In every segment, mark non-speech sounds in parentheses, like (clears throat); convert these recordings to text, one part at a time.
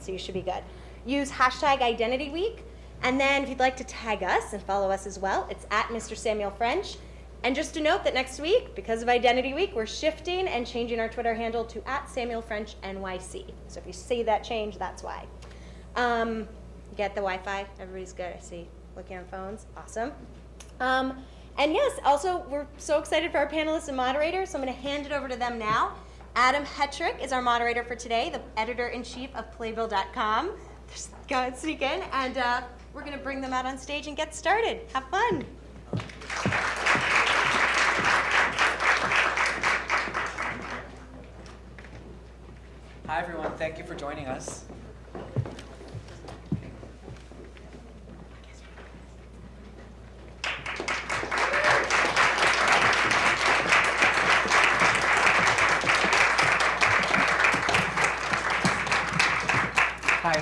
so you should be good. Use hashtag Identity Week, and then if you'd like to tag us and follow us as well, it's at Mr. Samuel French. And just to note that next week, because of Identity Week, we're shifting and changing our Twitter handle to at Samuel French NYC. So if you see that change, that's why. Um, get the Wi-Fi. Everybody's good. I see. Looking on phones. Awesome. Um, and yes, also we're so excited for our panelists and moderators. So I'm going to hand it over to them now. Adam Hetrick is our moderator for today, the editor-in-chief of Playbill.com. Go ahead, sneak in, and uh, we're going to bring them out on stage and get started. Have fun. Hi, everyone. Thank you for joining us.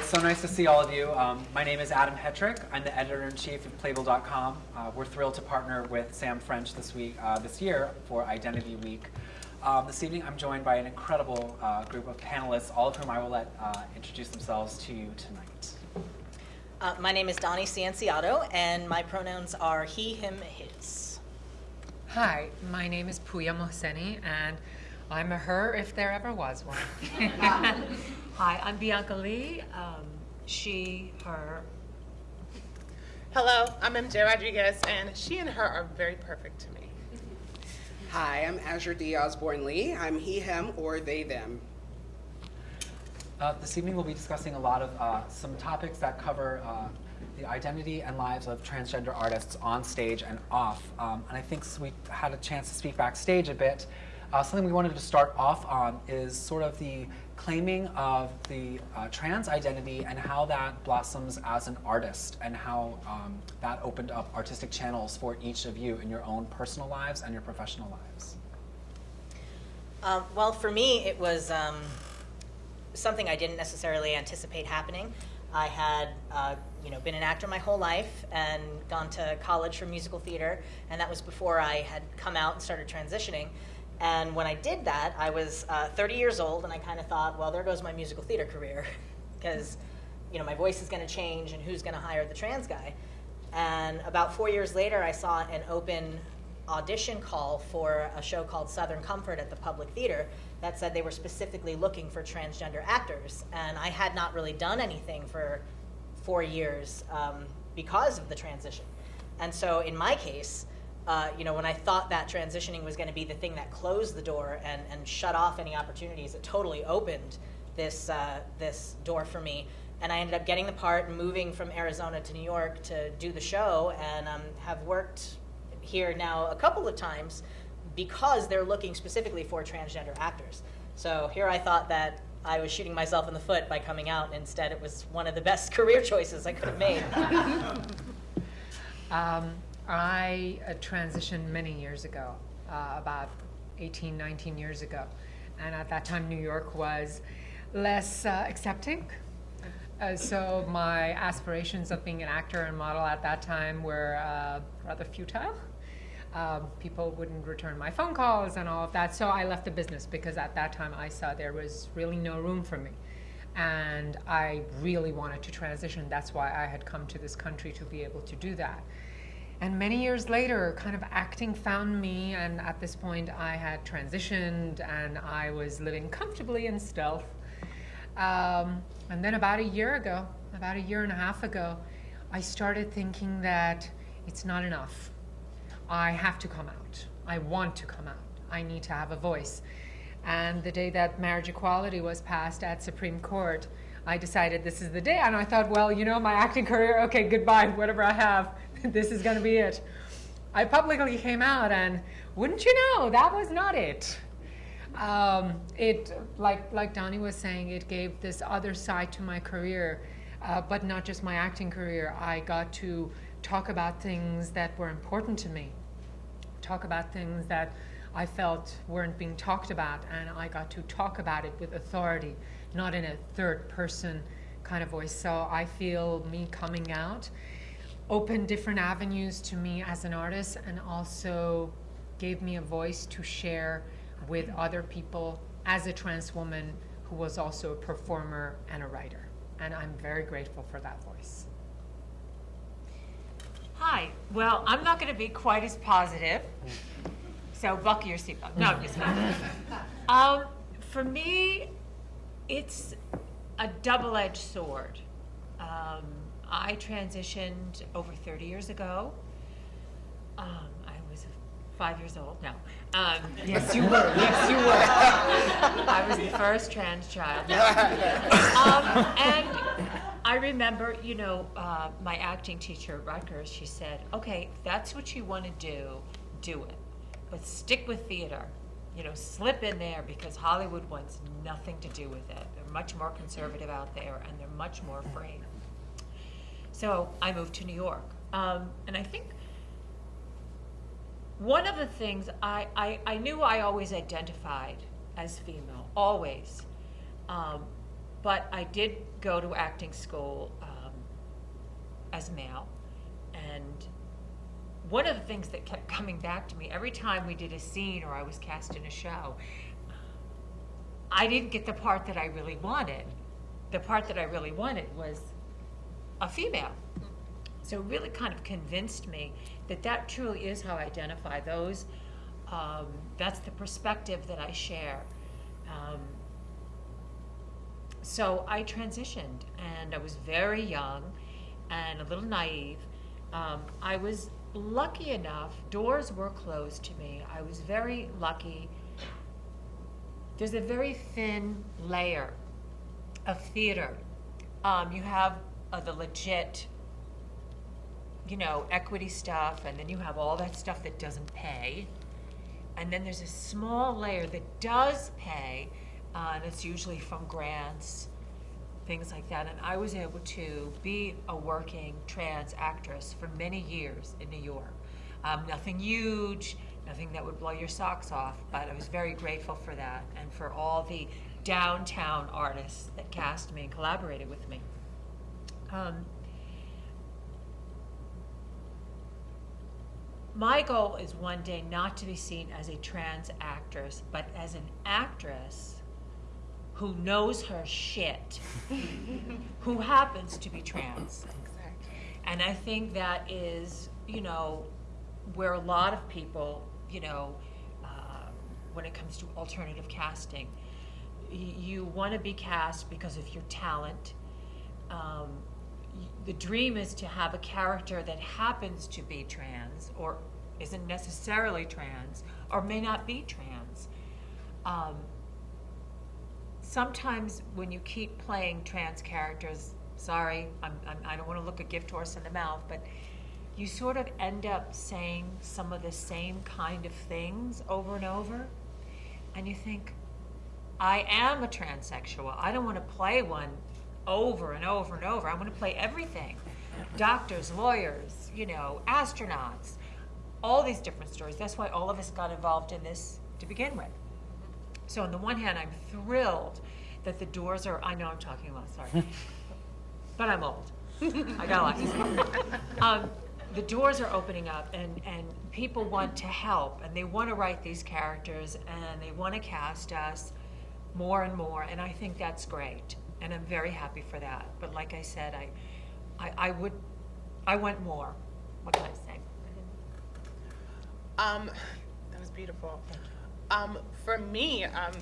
It's so nice to see all of you. Um, my name is Adam Hetrick. I'm the editor-in-chief of Playbill.com. Uh, we're thrilled to partner with Sam French this week, uh, this year for Identity Week. Um, this evening, I'm joined by an incredible uh, group of panelists, all of whom I will let uh, introduce themselves to you tonight. Uh, my name is Donnie Cianciotto, and my pronouns are he, him, his. Hi, my name is Pooya Mohseni, and I'm a her if there ever was one. (laughs) Hi, I'm Bianca Leigh. Um, she, her. Hello, I'm MJ Rodriguez, and she and her are very perfect to me. Hi, I'm Azure D. Osborne Lee. I'm he, him, or they, them. Uh, this evening, we'll be discussing a lot of uh, some topics that cover uh, the identity and lives of transgender artists on stage and off. Um, and I think we had a chance to speak backstage a bit. Uh, something we wanted to start off on is sort of the claiming of the uh, trans identity and how that blossoms as an artist and how um, that opened up artistic channels for each of you in your own personal lives and your professional lives. Um, well, for me, it was um, something I didn't necessarily anticipate happening. I had, uh, you know, been an actor my whole life and gone to college for musical theater, and that was before I had come out and started transitioning. And when I did that, I was uh, 30 years old, and I kind of thought, well, there goes my musical theater career, (laughs) because you know my voice is going to change, and who's going to hire the trans guy? And about four years later, I saw an open audition call for a show called Southern Comfort at the Public Theater that said they were specifically looking for transgender actors. And I had not really done anything for four years um, because of the transition. And so in my case, uh, you know, when I thought that transitioning was going to be the thing that closed the door and, and shut off any opportunities, it totally opened this, uh, this door for me. And I ended up getting the part and moving from Arizona to New York to do the show and um, have worked here now a couple of times because they're looking specifically for transgender actors. So here I thought that I was shooting myself in the foot by coming out. Instead, it was one of the best (laughs) career choices I could have made. (laughs) um, I uh, transitioned many years ago, uh, about 18, 19 years ago. And at that time, New York was less uh, accepting. Uh, so my aspirations of being an actor and model at that time were uh, rather futile. Um, people wouldn't return my phone calls and all of that. So I left the business because at that time I saw there was really no room for me. And I really wanted to transition. That's why I had come to this country to be able to do that. And many years later, kind of acting found me, and at this point, I had transitioned and I was living comfortably in stealth. Um, and then about a year ago, about a year and a half ago, I started thinking that it's not enough. I have to come out. I want to come out. I need to have a voice. And the day that marriage equality was passed at Supreme Court, I decided this is the day. And I thought, well, you know, my acting career, okay, goodbye, whatever I have, (laughs) this is going to be it. I publicly came out, and wouldn't you know, that was not it. Um, it, like, like Donnie was saying, it gave this other side to my career, uh, but not just my acting career. I got to talk about things that were important to me, talk about things that I felt weren't being talked about, and I got to talk about it with authority, not in a third person kind of voice. So I feel me coming out opened different avenues to me as an artist and also gave me a voice to share with other people as a trans woman who was also a performer and a writer. and I'm very grateful for that voice. Hi. Well, I'm not going to be quite as positive. So buckle your seatbelt. No, I'm just kidding. (laughs) Um, for me, it's a double-edged sword. Um, I transitioned over 30 years ago. Um, I was five years old. No. Um, (laughs) yes, you were. (laughs) Yes, you were. I was the first trans child. (laughs) Um, and I remember, you know, uh, my acting teacher at Rutgers, she said, okay, if that's what you want to do, do it. But stick with theater. You know, slip in there because Hollywood wants nothing to do with it. They're much more conservative out there and they're much more afraid. So I moved to New York. Um, and I think one of the things I, I, I knew I always identified as female, always. Um, but I did go to acting school um, as male. And one of the things that kept (laughs) coming back to me every time we did a scene or I was cast in a show, I didn't get the part that I really wanted. The part that I really wanted was a female. So it really kind of convinced me that that truly is how I identify those. Um, that's the perspective that I share. Um, so I transitioned, and I was very young and a little naive. Um, I was lucky enough, doors were closed to me. I was very lucky. There's a very thin layer of theater. Um, you have uh, the legit, you know, equity stuff, and then you have all that stuff that doesn't pay. And then there's a small layer that does pay, uh, and it's usually from grants, things like that. And I was able to be a working trans actress for many years in New York. Um, nothing huge, nothing that would blow your socks off, but I was very grateful for that and for all the downtown artists that cast me and collaborated with me. Um, my goal is one day not to be seen as a trans actress, but as an actress who knows her shit, (laughs) who happens to be trans. And I think that is, you know, where a lot of people, you know, uh, when it comes to alternative casting, you want to be cast because of your talent. Um, the dream is to have a character that happens to be trans or isn't necessarily trans or may not be trans. Um, sometimes when you keep playing trans characters, sorry, I'm, I'm, I don't want to look a gift horse in the mouth, but you sort of end up saying some of the same kind of things over and over. And you think, I am a transsexual. I don't want to play one over and over and over. I want to play everything doctors, lawyers, you know, astronauts, all these different stories. That's why all of us got involved in this to begin with. So, on the one hand, I'm thrilled that the doors are, I know I'm talking a lot, sorry, (laughs) but I'm old. I got a lot to say. (laughs) Um, the doors are opening up, and, and people want to help, and they want to write these characters, and they want to cast us more and more, and I think that's great, and I'm very happy for that. But like I said, I, I, I would, I want more. What can I say? Um, that was beautiful. Um, for me, um,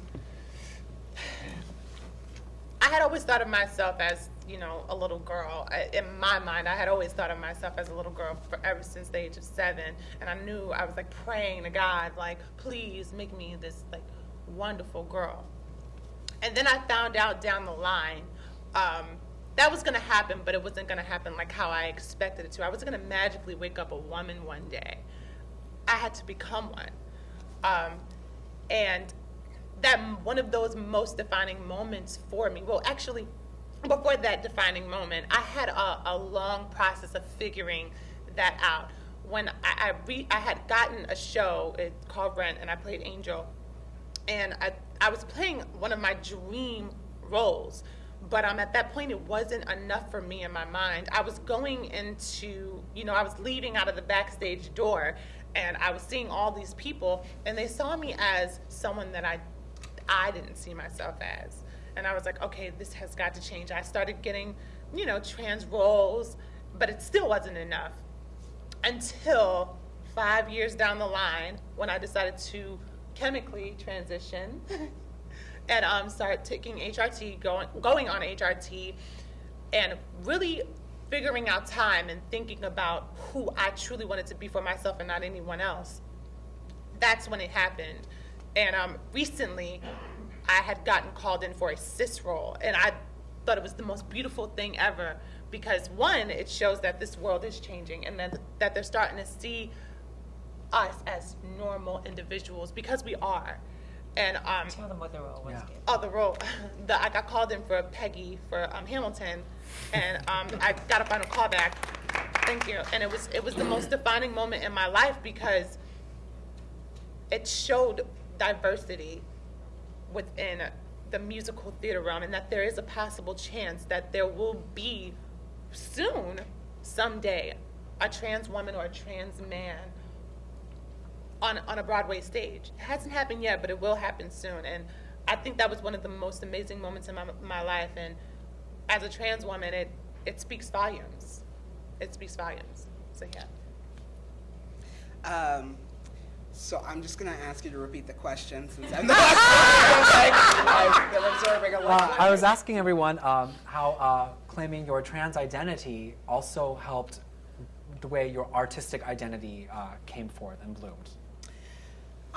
I had always thought of myself as, you know, a little girl. I, in my mind, I had always thought of myself as a little girl for, ever since the age of seven. And I knew I was like praying to God, like, please make me this like wonderful girl. And then I found out down the line um, that was going to happen, but it wasn't going to happen like how I expected it to. I wasn't going to magically wake up a woman one day. I had to become one. Um, and that one of those most defining moments for me, well, actually, before that defining moment, I had a, a long process of figuring that out. When I, I, re, I had gotten a show called Rent, and I played Angel, and I, I was playing one of my dream roles but um, at that point it wasn't enough for me in my mind i was going into you know i was leaving out of the backstage door and i was seeing all these people and they saw me as someone that i i didn't see myself as and I was like, okay, this has got to change. I started getting, you know, trans roles, but it still wasn't enough until five years down the line when I decided to chemically transition (laughs) and um, start taking HRT, going, going on HRT, and really figuring out time and thinking about who I truly wanted to be for myself and not anyone else. That's when it happened. And um, recently, I had gotten called in for a cis role, and I thought it was the most beautiful thing ever because one, it shows that this world is changing and that, that they're starting to see us as normal individuals because we are. And um, Tell them what the role was. Yeah. Gabe. oh, the role. (laughs) The, I got called in for Peggy for um, Hamilton, and um, I got a final callback. Thank you. And it was it was the most defining moment in my life because it showed diversity within the musical theater realm, and that there is a possible chance that there will be soon, someday, a trans woman or a trans man on, on a Broadway stage. It hasn't happened yet, but it will happen soon. And I think that was one of the most amazing moments in my, my life. And as a trans woman, it, it speaks volumes. It speaks volumes. So, yeah. Um, so I'm just gonna ask you to repeat the question since I'm (laughs) the last one. Like, I've been observing a Uh. I was asking everyone um, how uh, claiming your trans identity also helped the way your artistic identity uh, came forth and bloomed.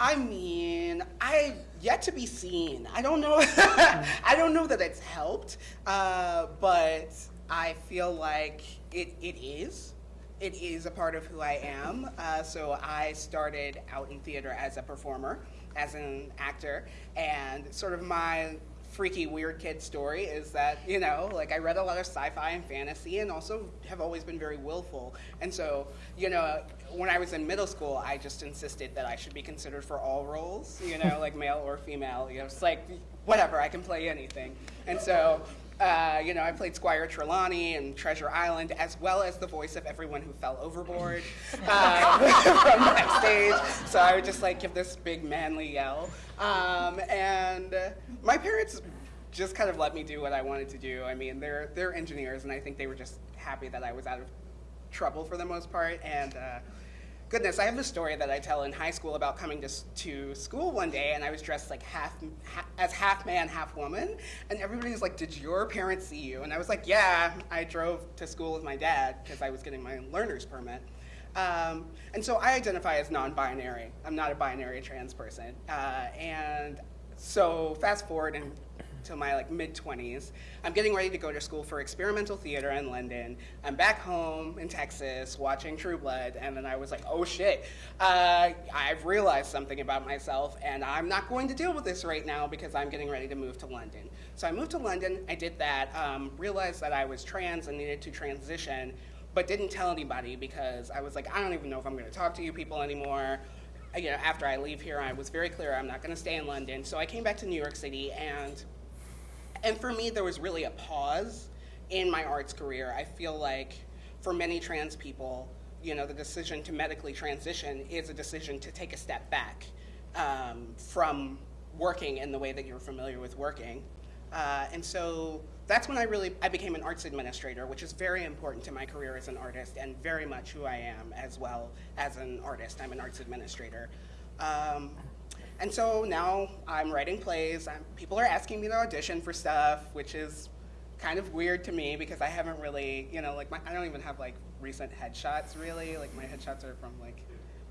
I mean, I yet to be seen. I don't know. (laughs) I don't know that it's helped, uh, but I feel like it, it is. It is a part of who I am. Uh, so I started out in theater as a performer, as an actor, and sort of my freaky weird kid story is that you know like i read a lot of sci-fi and fantasy and also have always been very willful and so you know when i was in middle school i just insisted that i should be considered for all roles you know like male or female you know it's like whatever i can play anything and so uh, you know, I played Squire Trelawney in Treasure Island, as well as the voice of everyone who fell overboard uh, (laughs) from backstage. So I would just like give this big manly yell. Um, and my parents just kind of let me do what I wanted to do. I mean, they're they're engineers, and I think they were just happy that I was out of trouble for the most part. And uh, goodness, I have a story that I tell in high school about coming to, to school one day and I was dressed like half, ha- as half man, half woman. And everybody was like, Did your parents see you? And I was like, Yeah, I drove to school with my dad because I was getting my learner's permit. Um, and so I identify as non binary. I'm not a binary trans person. Uh, and so fast forward and to my like mid 20s i'm getting ready to go to school for experimental theater in london. I'm back home in texas watching true blood and then i was like oh shit. Uh, i've realized something about myself and i'm not going to deal with this right now because i'm getting ready to move to london. So i moved to london. I did that um, realized that i was trans and needed to transition but didn't tell anybody because i was like i don't even know if i'm going to talk to you people anymore. You know, after I leave here, I was very clear I'm not going to stay in London. So I came back to New York City, and and for me, there was really a pause in my arts career. I feel like for many trans people, you know, the decision to medically transition is a decision to take a step back um, from working in the way that you're familiar with working. Uh, and so that's when I really I became an arts administrator, which is very important to my career as an artist and very much who I am as well as an artist. I'm an arts administrator. Um, and so now I'm writing plays. I'm, people are asking me to audition for stuff, which is kind of weird to me because I haven't really, you know, like my, I don't even have like recent headshots really. Like my headshots are from like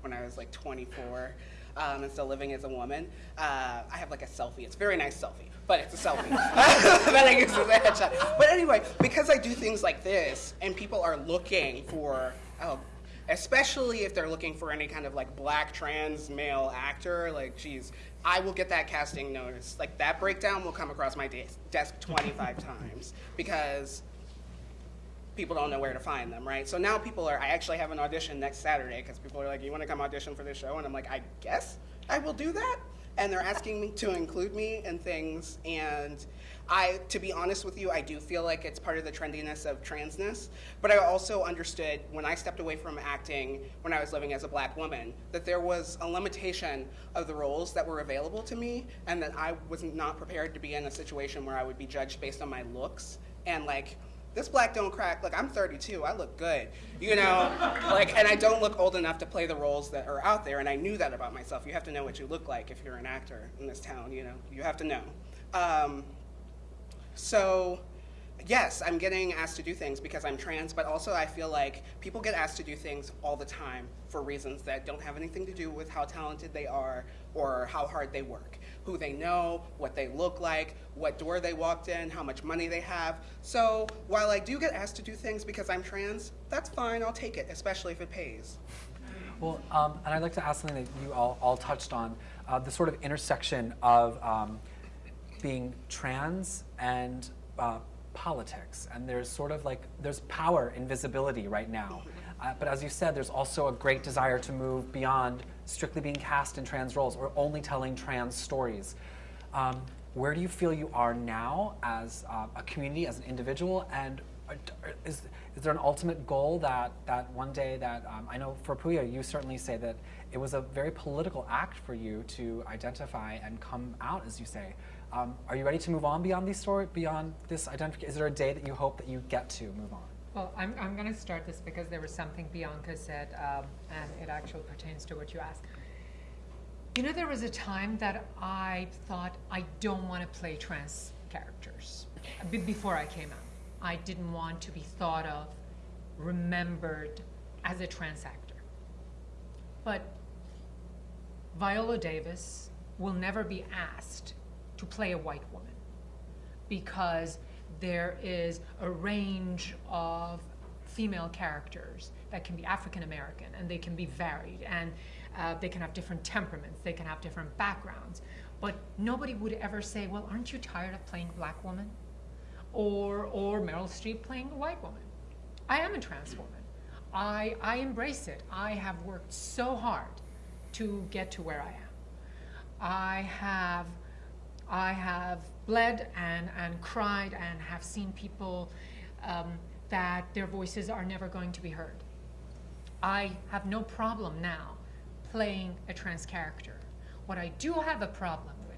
when I was like 24 um, and still living as a woman. Uh, I have like a selfie. It's a very nice selfie, but it's a selfie (laughs) that I use as a headshot. But anyway, because I do things like this and people are looking for, oh, especially if they're looking for any kind of like black trans male actor, like geez, I will get that casting notice. Like that breakdown will come across my de- desk 25 (laughs) times because people don't know where to find them, right? So now people are, I actually have an audition next Saturday because people are like, you want to come audition for this show? And I'm like, I guess I will do that. And they're asking me to include me in things. And I, to be honest with you, I do feel like it's part of the trendiness of transness. But I also understood when I stepped away from acting when I was living as a black woman that there was a limitation of the roles that were available to me, and that I was not prepared to be in a situation where I would be judged based on my looks and like. This black don't crack. Like I'm 32, I look good, you know. (laughs) like, and I don't look old enough to play the roles that are out there. And I knew that about myself. You have to know what you look like if you're an actor in this town. You know, you have to know. Um, so, yes, I'm getting asked to do things because I'm trans, but also I feel like people get asked to do things all the time for reasons that don't have anything to do with how talented they are or how hard they work. Who they know, what they look like, what door they walked in, how much money they have. So, while I do get asked to do things because I'm trans, that's fine, I'll take it, especially if it pays. Well, um, and I'd like to ask something that you all, all touched on, uh, the sort of intersection of um, being trans and uh, politics. And there's sort of like, there's power in visibility right now. Uh, but as you said, there's also a great desire to move beyond strictly being cast in trans roles or only telling trans stories. Um, where do you feel you are now as uh, a community, as an individual, and is, is there an ultimate goal that, that one day that, um, I know for Pooya, you certainly say that it was a very political act for you to identify and come out, as you say. Um, are you ready to move on beyond these story, beyond this identification? Is there a day that you hope that you get to move on? Well, I'm, I'm going to start this because there was something Bianca said, um, and it actually pertains to what you asked. You know, there was a time that I thought I don't want to play trans characters be- before I came out. I didn't want to be thought of, remembered as a trans actor. But Viola Davis will never be asked to play a white woman because there is a range of female characters that can be African American and they can be varied and uh, they can have different temperaments, they can have different backgrounds. But nobody would ever say, Well, aren't you tired of playing black woman? Or, or Meryl Streep playing a white woman. I am a trans woman. I, I embrace it. I have worked so hard to get to where I am. I have I have bled and, and cried and have seen people um, that their voices are never going to be heard. I have no problem now playing a trans character. What I do have a problem with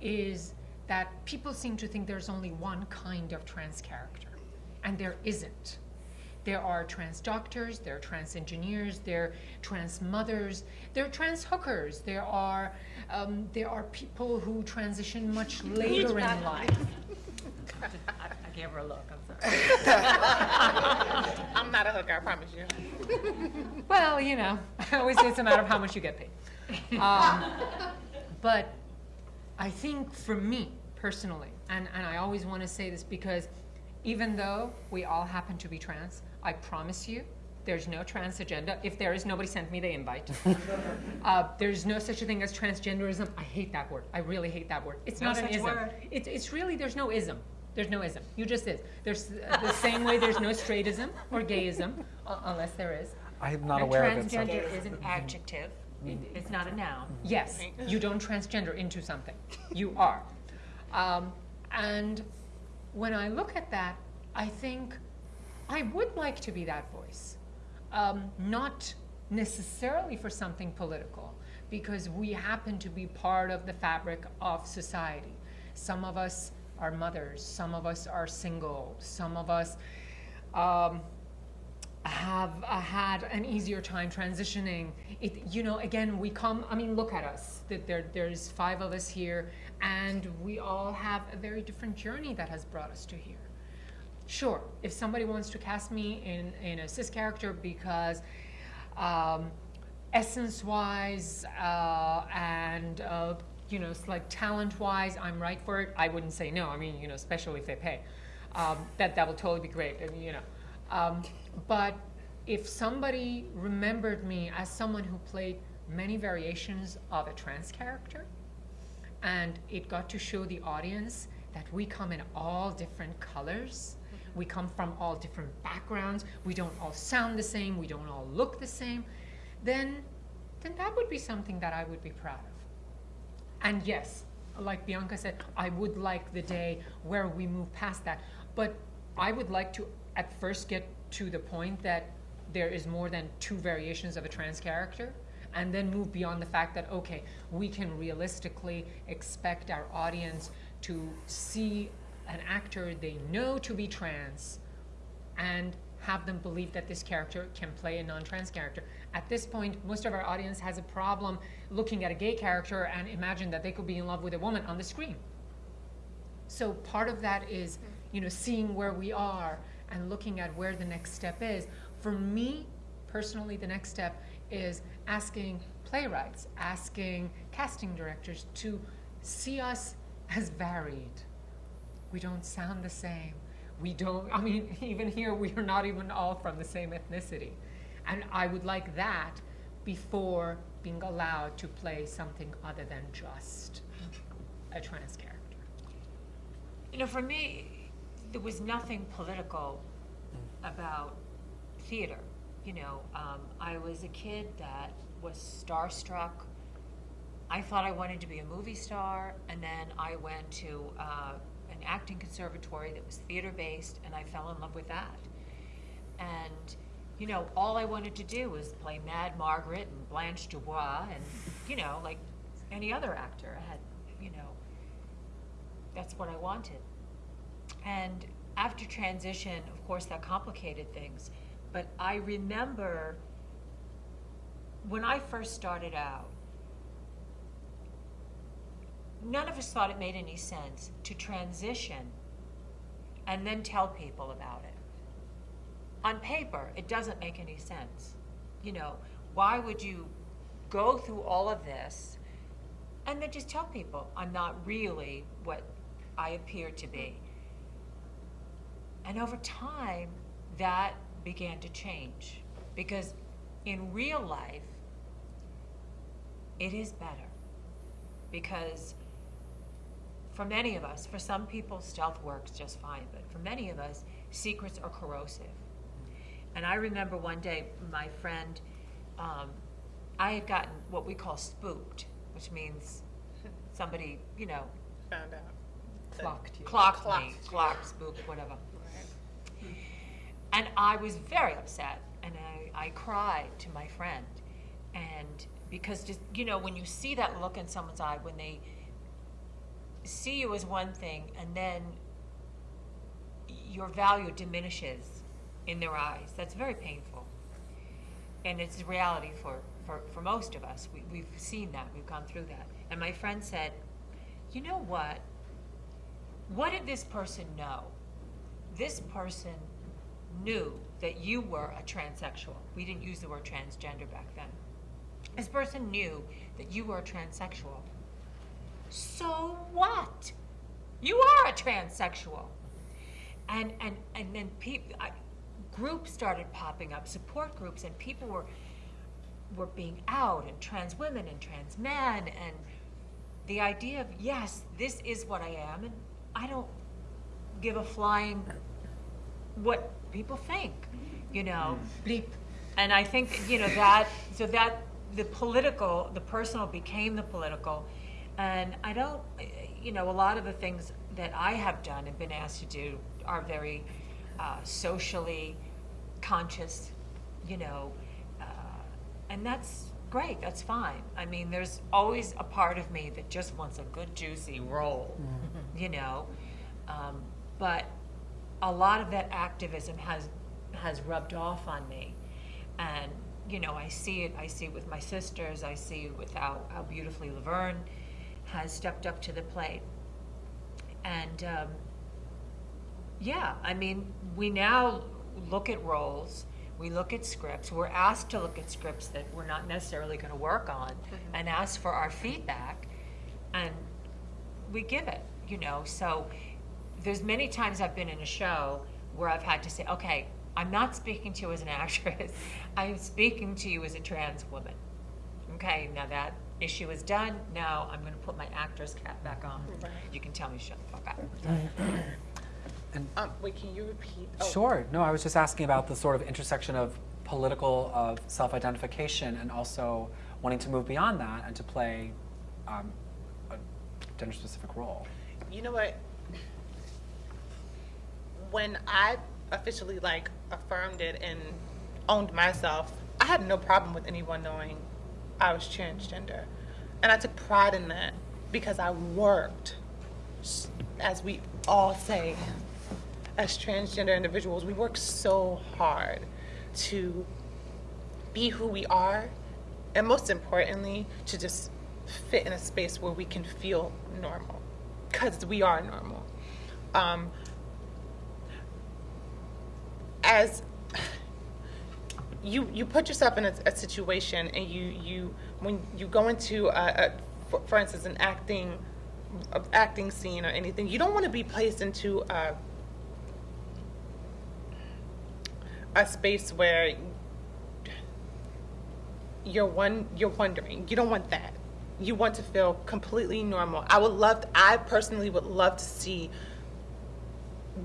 is that people seem to think there's only one kind of trans character, and there isn't. There are trans doctors, there are trans engineers, there are trans mothers, there are trans hookers, there are um, there are people who transition much (laughs) later in life. I, I gave her a look, I'm sorry. (laughs) I'm not a hooker, I promise you. (laughs) Well, you know, I always say it's a matter of how much you get paid. Um, but I think for me personally, and, and I always want to say this because even though we all happen to be trans, I promise you, there's no trans agenda. If there is, nobody sent me the invite. (laughs) uh, there's no such a thing as transgenderism. I hate that word. I really hate that word. It's No not an ism. word. It's, it's really, there's no ism. There's no ism. You just is. There's uh, the same way there's no straightism or gayism, uh, unless there is. I'm not And aware of it. Transgender is an adjective, It- it's not a noun. Yes, you don't transgender into something. You are. Um, and when I look at that, I think I would like to be that voice. Um, not necessarily for something political, because we happen to be part of the fabric of society. Some of us are mothers, some of us are single, some of us um, have uh, had an easier time transitioning. It, you know, again, we come. I mean, look at us. That there, there's five of us here, and we all have a very different journey that has brought us to here. Sure, if somebody wants to cast me in in a cis character because. Um, essence-wise uh, and uh, you know, like talent-wise, I'm right for it. I wouldn't say no. I mean, you know, especially if they pay, um, that that will totally be great. You know, um, but if somebody remembered me as someone who played many variations of a trans character, and it got to show the audience that we come in all different colors. We come from all different backgrounds. We don't all sound the same. We don't all look the same. Then, then that would be something that I would be proud of. And yes, like Bianca said, I would like the day where we move past that. But I would like to at first get to the point that there is more than two variations of a trans character and then move beyond the fact that, okay, we can realistically expect our audience to see an actor they know to be trans and have them believe that this character can play a non-trans character. At this point, most of our audience has a problem looking at a gay character and imagine that they could be in love with a woman on the screen. So part of that is, you know, seeing where we are and looking at where the next step is. For me, personally, the next step is asking playwrights, asking casting directors to see us as varied. We don't sound the same. We don't, I mean, (laughs) even here, we are not even all from the same ethnicity. And I would like that before being allowed to play something other than just a trans character. You know, for me, there was nothing political about theater. You know, um, I was a kid that was starstruck. I thought I wanted to be a movie star, and then I went to uh, an acting conservatory that was theater based, and I fell in love with that. And you know, all I wanted to do was play Mad Margaret and Blanche Dubois, and you know, like any other actor, I had, you know, that's what I wanted. And after transition, of course, that complicated things. But I remember when I first started out, none of us thought it made any sense to transition and then tell people about it. On paper, it doesn't make any sense. You know, why would you go through all of this and then just tell people I'm not really what I appear to be? And over time, that began to change because in real life, it is better. Because for many of us, for some people, stealth works just fine, but for many of us, secrets are corrosive. And I remember one day, my friend, um, I had gotten what we call spooked, which means somebody, you know, Found out. Clocked you. clocked me, Clocked you. clocked, spooked, whatever. And I was very upset, and I, I cried to my friend. And because just, you know, when you see that look in someone's eye, when they see you as one thing, and then your value diminishes in their eyes, that's very painful. And it's reality for, for, for most of us. We, we've seen that, we've gone through that. And my friend said, you know what? What did this person know? This person knew that you were a transsexual. We didn't use the word transgender back then. This person knew that you were a transsexual. So what? You are a transsexual. And and and then people, groups started popping up, support groups, and people were were being out, and trans women and trans men, and the idea of yes, this is what I am, and I don't give a flying what people think, you know. Mm. Bleep. And I think, you know, that, so that, the political, the personal became the political. And I don't, you know, a lot of the things that I have done and been asked to do are very uh, socially conscious, you know, uh, and that's great, that's fine. I mean, there's always a part of me that just wants a good juicy role, you know. Um, but a lot of that activism has has rubbed off on me, and you know I see it. I see it with my sisters. I see it with how, how beautifully Laverne has stepped up to the plate, and um, yeah, I mean we now look at roles. We look at scripts. We're asked to look at scripts that we're not necessarily going to work on, and ask for our feedback, and we give it. You know, so there's many times I've been in a show where I've had to say, okay, I'm not speaking to you as an actress. (laughs) I'm speaking to you as a trans woman. Okay, now that issue is done. Now I'm going to put my actor's cap back on. You can tell me to shut the fuck up. And Um, wait, can you repeat? Oh, Sure. No, I was just asking about the sort of intersection of political, of self-identification, and also wanting to move beyond that and to play um, a gender-specific role. You know what? When I officially like affirmed it and owned myself, I had no problem with anyone knowing I was transgender. And I took pride in that because I worked, as we all say, as transgender individuals, we work so hard to be who we are, and most importantly, to just fit in a space where we can feel normal, because we are normal. Um, as you you put yourself in a, a situation, and you you when you go into a, a for, instance an acting acting scene or anything, you don't want to be placed into a a space where you're one you're wondering. You don't want that. You want to feel completely normal. I would love to, i personally would love to see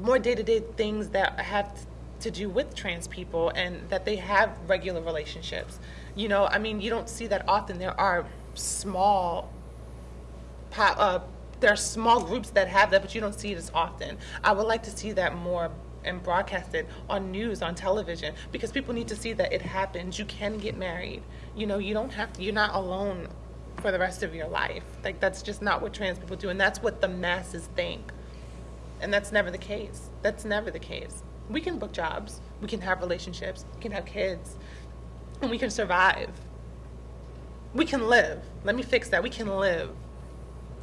more day-to-day things that have to do with trans people and that they have regular relationships you know i mean you don't see that often there are small uh, there are small groups that have that, but you don't see it as often. I would like to see that more and broadcasted on news, on television, because people need to see that it happens. You can get married. You know, you don't have to, you're not alone for the rest of your life. Like, that's just not what trans people do, and that's what the masses think. And that's never the case. That's never the case. We can book jobs, we can have relationships, we can have kids, and we can survive. We can live. Let me fix that. We can live.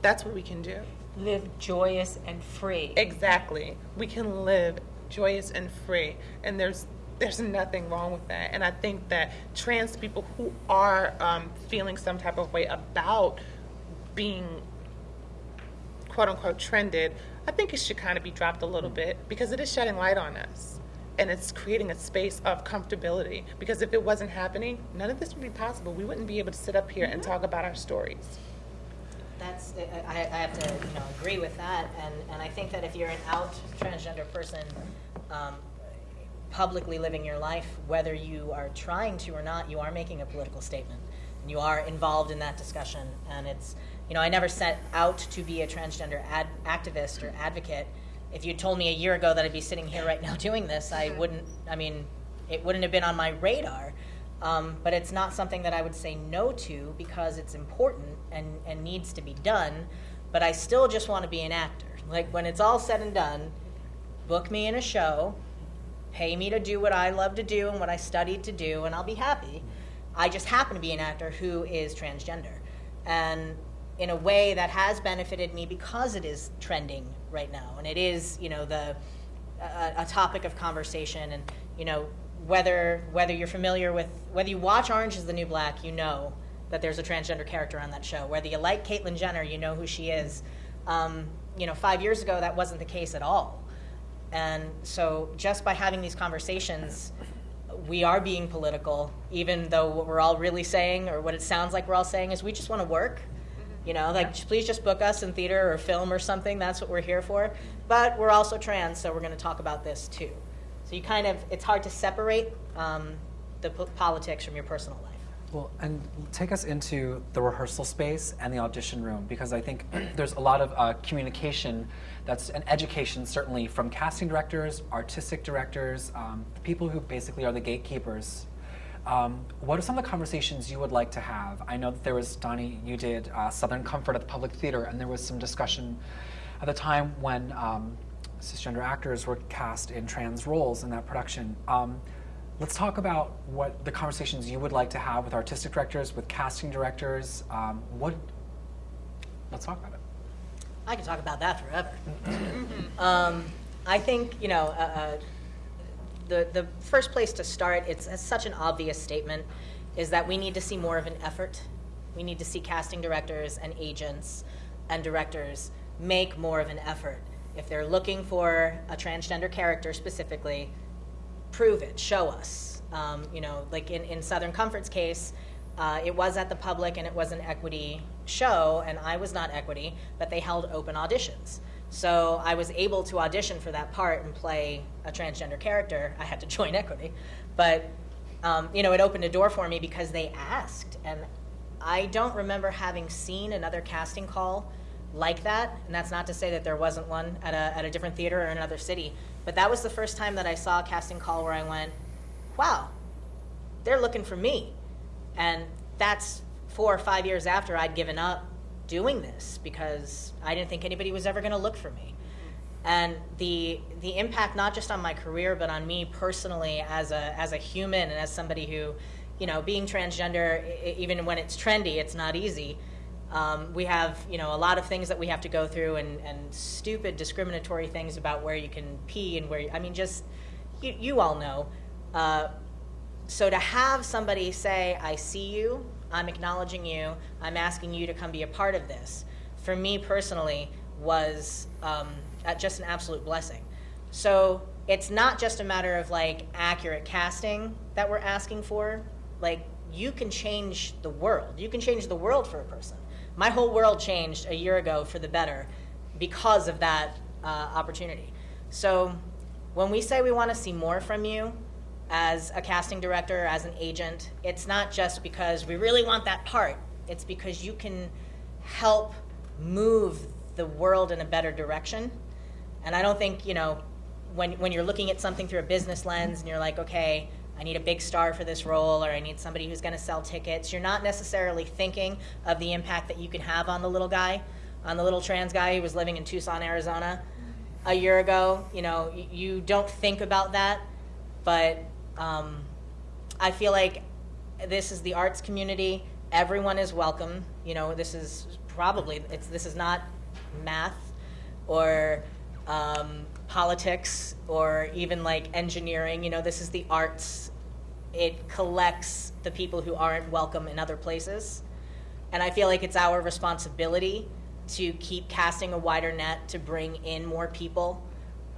That's what we can do. Live joyous and free. Exactly. We can live joyous and free, and there's there's nothing wrong with that. And I think that trans people who are um, feeling some type of way about being quote unquote trended, I think it should kind of be dropped a little bit because it is shedding light on us. And it's creating a space of comfortability. Because if it wasn't happening, none of this would be possible. We wouldn't be able to sit up here and talk about our stories. That's, I, I have to, you know, agree with that, and, and I think that if you're an out transgender person, um, publicly living your life, whether you are trying to or not, you are making a political statement. And you are involved in that discussion, and it's, you know, I never set out to be a transgender ad, activist or advocate. If you told me a year ago that I'd be sitting here right now (laughs) doing this, I wouldn't, I mean, it wouldn't have been on my radar. Um, but it's not something that I would say no to because it's important and, and needs to be done. But I still just want to be an actor. Like when it's all said and done, book me in a show, pay me to do what I love to do and what I studied to do, and I'll be happy. I just happen to be an actor who is transgender. And in a way that has benefited me because it is trending right now. And it is, you know, the, a, a topic of conversation. And, you know, whether, whether you're familiar with, whether you watch Orange is the New Black, you know that there's a transgender character on that show. Whether you like Caitlyn Jenner, you know who she is. Um, you know, five years ago, that wasn't the case at all. And so just by having these conversations, we are being political, even though what we're all really saying, or what it sounds like we're all saying, is we just want to work. You know, like please just book us in theater or film or something. That's what we're here for. But we're also trans, so we're going to talk about this too. So you kind of, it's hard to separate um, the po- politics from your personal life. Well, and take us into the rehearsal space and the audition room because I think (clears throat) there's a lot of uh, communication that's an education certainly from casting directors, artistic directors, um, people who basically are the gatekeepers. Um, what are some of the conversations you would like to have? I know that there was, Donnie, you did uh, Southern Comfort at the Public Theater, and there was some discussion at the time when um, cisgender actors were cast in trans roles in that production. Um, let's talk about what the conversations you would like to have with artistic directors, with casting directors. Um, what? Let's talk about it. I could talk about that forever. (laughs) um, I think you know uh, uh, the the first place to start. It's, it's such an obvious statement, is that we need to see more of an effort. We need to see casting directors and agents and directors make more of an effort. If they're looking for a transgender character specifically, prove it, show us. Um, you know, like in, in Southern Comfort's case, uh, it was at the public and it was an equity show, and I was not equity, but they held open auditions. So I was able to audition for that part and play a transgender character. I had to (laughs) join equity, but um, you know, it opened a door for me because they asked, and I don't remember having seen another casting call like that, and that's not to say that there wasn't one at a, at a different theater or another city, but that was the first time that I saw a casting call where I went, wow, they're looking for me. And that's four or five years after I'd given up doing this because I didn't think anybody was ever going to look for me. And the the impact not just on my career but on me personally as a as a human and as somebody who, you know, being transgender even when it's trendy, it's not easy. Um, we have, you know, a lot of things that we have to go through and, and stupid discriminatory things about where you can pee and where, you, I mean, just, you, you all know. Uh, so to have somebody say, I see you, I'm acknowledging you, I'm asking you to come be a part of this, for me personally, was um, just an absolute blessing. So it's not just a matter of like accurate casting that we're asking for. Like, you can change the world. You can change the world for a person. My whole world changed a year ago for the better because of that uh, opportunity. So when we say we want to see more from you as a casting director, as an agent, it's not just because we really want that part. It's because you can help move the world in a better direction. And I don't think, you know, when, when you're looking at something through a business lens and you're like, okay, I need a big star for this role or I need somebody who's going to sell tickets, you're not necessarily thinking of the impact that you can have on the little guy, on the little trans guy who was living in Tucson, Arizona a year ago. You know, you don't think about that, but um, I feel like this is the arts community. Everyone is welcome. You know, this is probably it's this is not math or um, politics or even like engineering. You know, this is the arts. It collects the people who aren't welcome in other places. And I feel like it's our responsibility to keep casting a wider net to bring in more people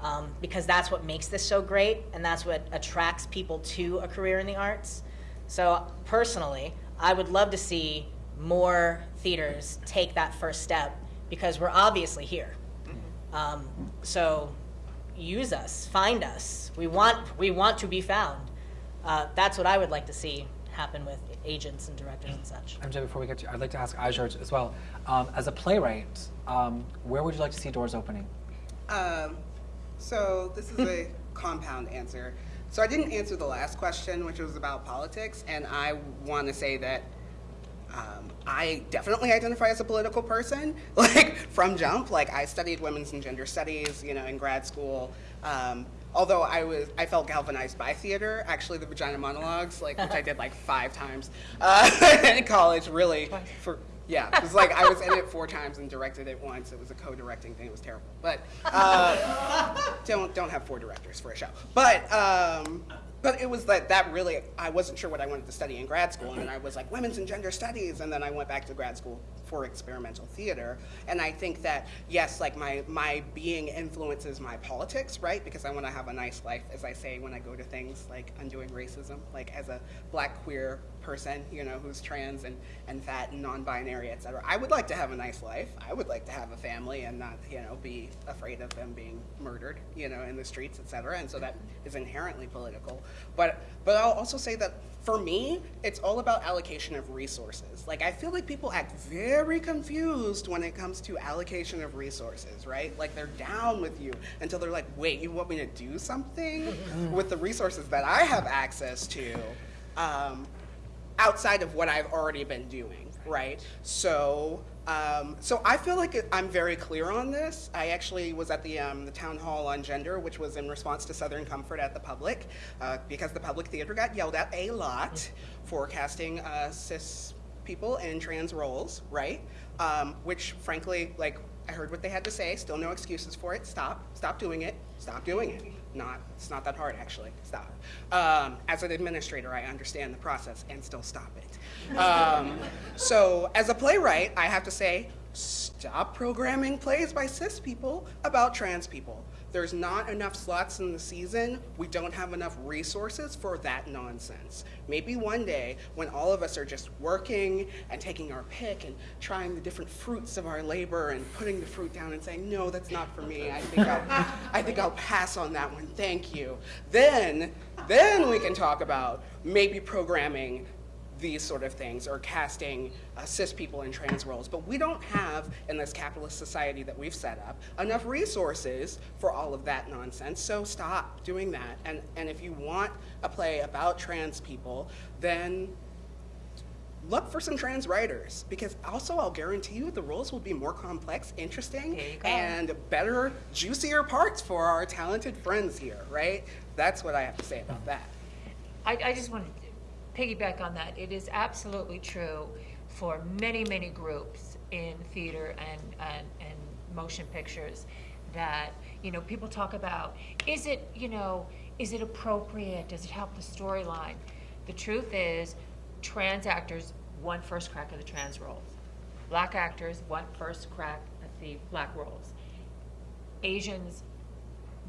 um, because that's what makes this so great and that's what attracts people to a career in the arts. So, personally, I would love to see more theaters take that first step because we're obviously here. Um, so, use us, find us. We want, we want to be found. Uh, that's what I would like to see happen with agents and directors and such. MJ, before we get to, you, I'd like to ask Ajart as well. Um, as a playwright, um, where would you like to see doors opening? Um, so this is a (laughs) compound answer. So I didn't answer the last question, which was about politics, and I want to say that um, I definitely identify as a political person, (laughs) like from jump. Like I studied women's and gender studies, you know, in grad school. Um, although I was, I felt galvanized by theater. Actually, the vagina monologues, like which I did like five times uh, (laughs) in college, really for. Yeah, was like I was in it four times and directed it once. It was a co-directing thing. It was terrible, but uh, don't don't have four directors for a show. But um, but it was that that really I wasn't sure what I wanted to study in grad school, and I was like women's and gender studies, and then I went back to grad school for experimental theater. And I think that yes, like my my being influences my politics, right? Because I want to have a nice life, as I say when I go to things like undoing racism, like as a black queer person, you know, who's trans and, and fat and non-binary, et cetera. I would like to have a nice life. I would like to have a family and not, you know, be afraid of them being murdered, you know, in the streets, et cetera. And so that is inherently political. But but I'll also say that for me, it's all about allocation of resources. Like I feel like people act very confused when it comes to allocation of resources, right? Like they're down with you until they're like, wait, you want me to do something (laughs) with the resources that I have access to? Um, outside of what I've already been doing, right? So, um, so I feel like I'm very clear on this. I actually was at the, um, the town hall on gender, which was in response to Southern Comfort at the public, uh, because the public theater got yelled at a lot for casting uh, cis people in trans roles, right? Um, which, frankly, like I heard what they had to say. Still no excuses for it. Stop. Stop doing it. Stop doing it. Not. It's not that hard, actually. Stop. Um, as an administrator, I understand the process and still stop it. Um, so, as a playwright, I have to say, stop programming plays by cis people about trans people. There's not enough slots in the season. We don't have enough resources for that nonsense. Maybe one day, when all of us are just working and taking our pick and trying the different fruits of our labor and putting the fruit down and saying, no, that's not for me. I think I'll, (laughs) I think I'll pass on that one. Thank you. Then, then we can talk about maybe programming these sort of things or casting uh, cis people in trans roles. But we don't have, in this capitalist society that we've set up, enough resources for all of that nonsense. So stop doing that. And, and if you want a play about trans people, then look for some trans writers because also I'll guarantee you the roles will be more complex, interesting, There you go. and better, juicier parts for our talented friends here, right? That's what I have to say about that. I, I just want to piggyback on that. It is absolutely true for many, many groups in theater and, and, and motion pictures that, you know, people talk about, is it, you know, is it appropriate? Does it help the storyline? The truth is, trans actors want first crack at the trans roles. Black actors want first crack at the black roles. Asians,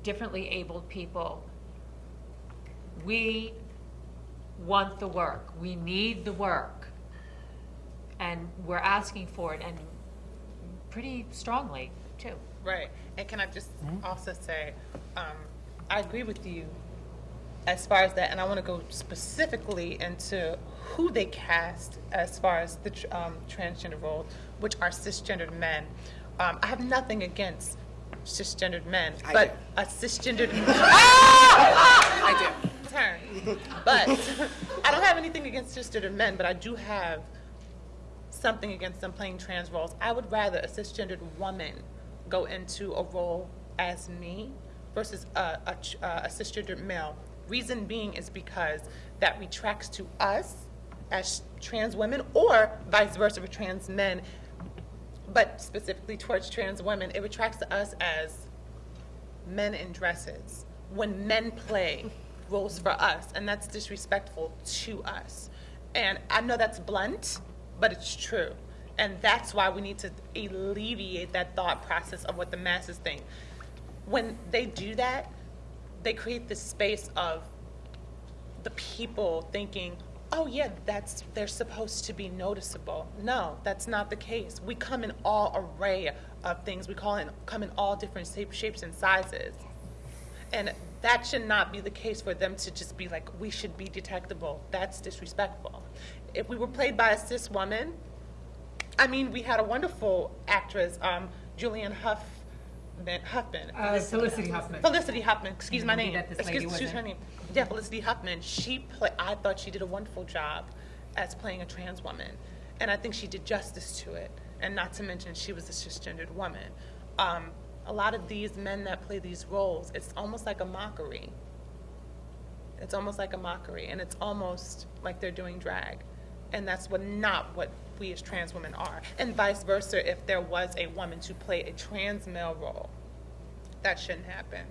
differently abled people, we want the work. We need the work. And we're asking for it and pretty strongly, too. Right. And can I just also say, um, I agree with you as far as that, and I want to go specifically into who they cast as far as the um, transgender roles, which are cisgendered men. Um, I have nothing against cisgendered men, I but do. a cisgendered (laughs) (laughs) I do. Turn. (laughs) But I don't have anything against cisgendered men, but I do have something against them playing trans roles. I would rather a cisgendered woman go into a role as me versus a, a, uh, a cisgendered male. Reason being is because that retracts to us as trans women or vice versa for trans men, but specifically towards trans women, it retracts to us as men in dresses when men play roles for us, and that's disrespectful to us. And I know that's blunt, but it's true. And that's why we need to alleviate that thought process of what the masses think. When they do that, they create this space of the people thinking, oh yeah, that's they're supposed to be noticeable. No, that's not the case. We come in all array of things. We call come in all different shapes and sizes. And that should not be the case for them to just be like, we should be detectable. That's disrespectful. If we were played by a cis woman, I mean, we had a wonderful actress, um, Julianne Huff, Huffman. Uh, Felicity Huffman. Felicity Huffman, excuse my name. that lady Excuse, excuse her name. Yeah, Felicity Huffman. She play, I thought she did a wonderful job as playing a trans woman. And I think she did justice to it. And not to mention, she was a cisgendered woman. Um, a lot of these men that play these roles, it's almost like a mockery. It's almost like a mockery, and it's almost like they're doing drag. And that's what not what we as trans women are. And vice versa, if there was a woman to play a trans male role, that shouldn't happen.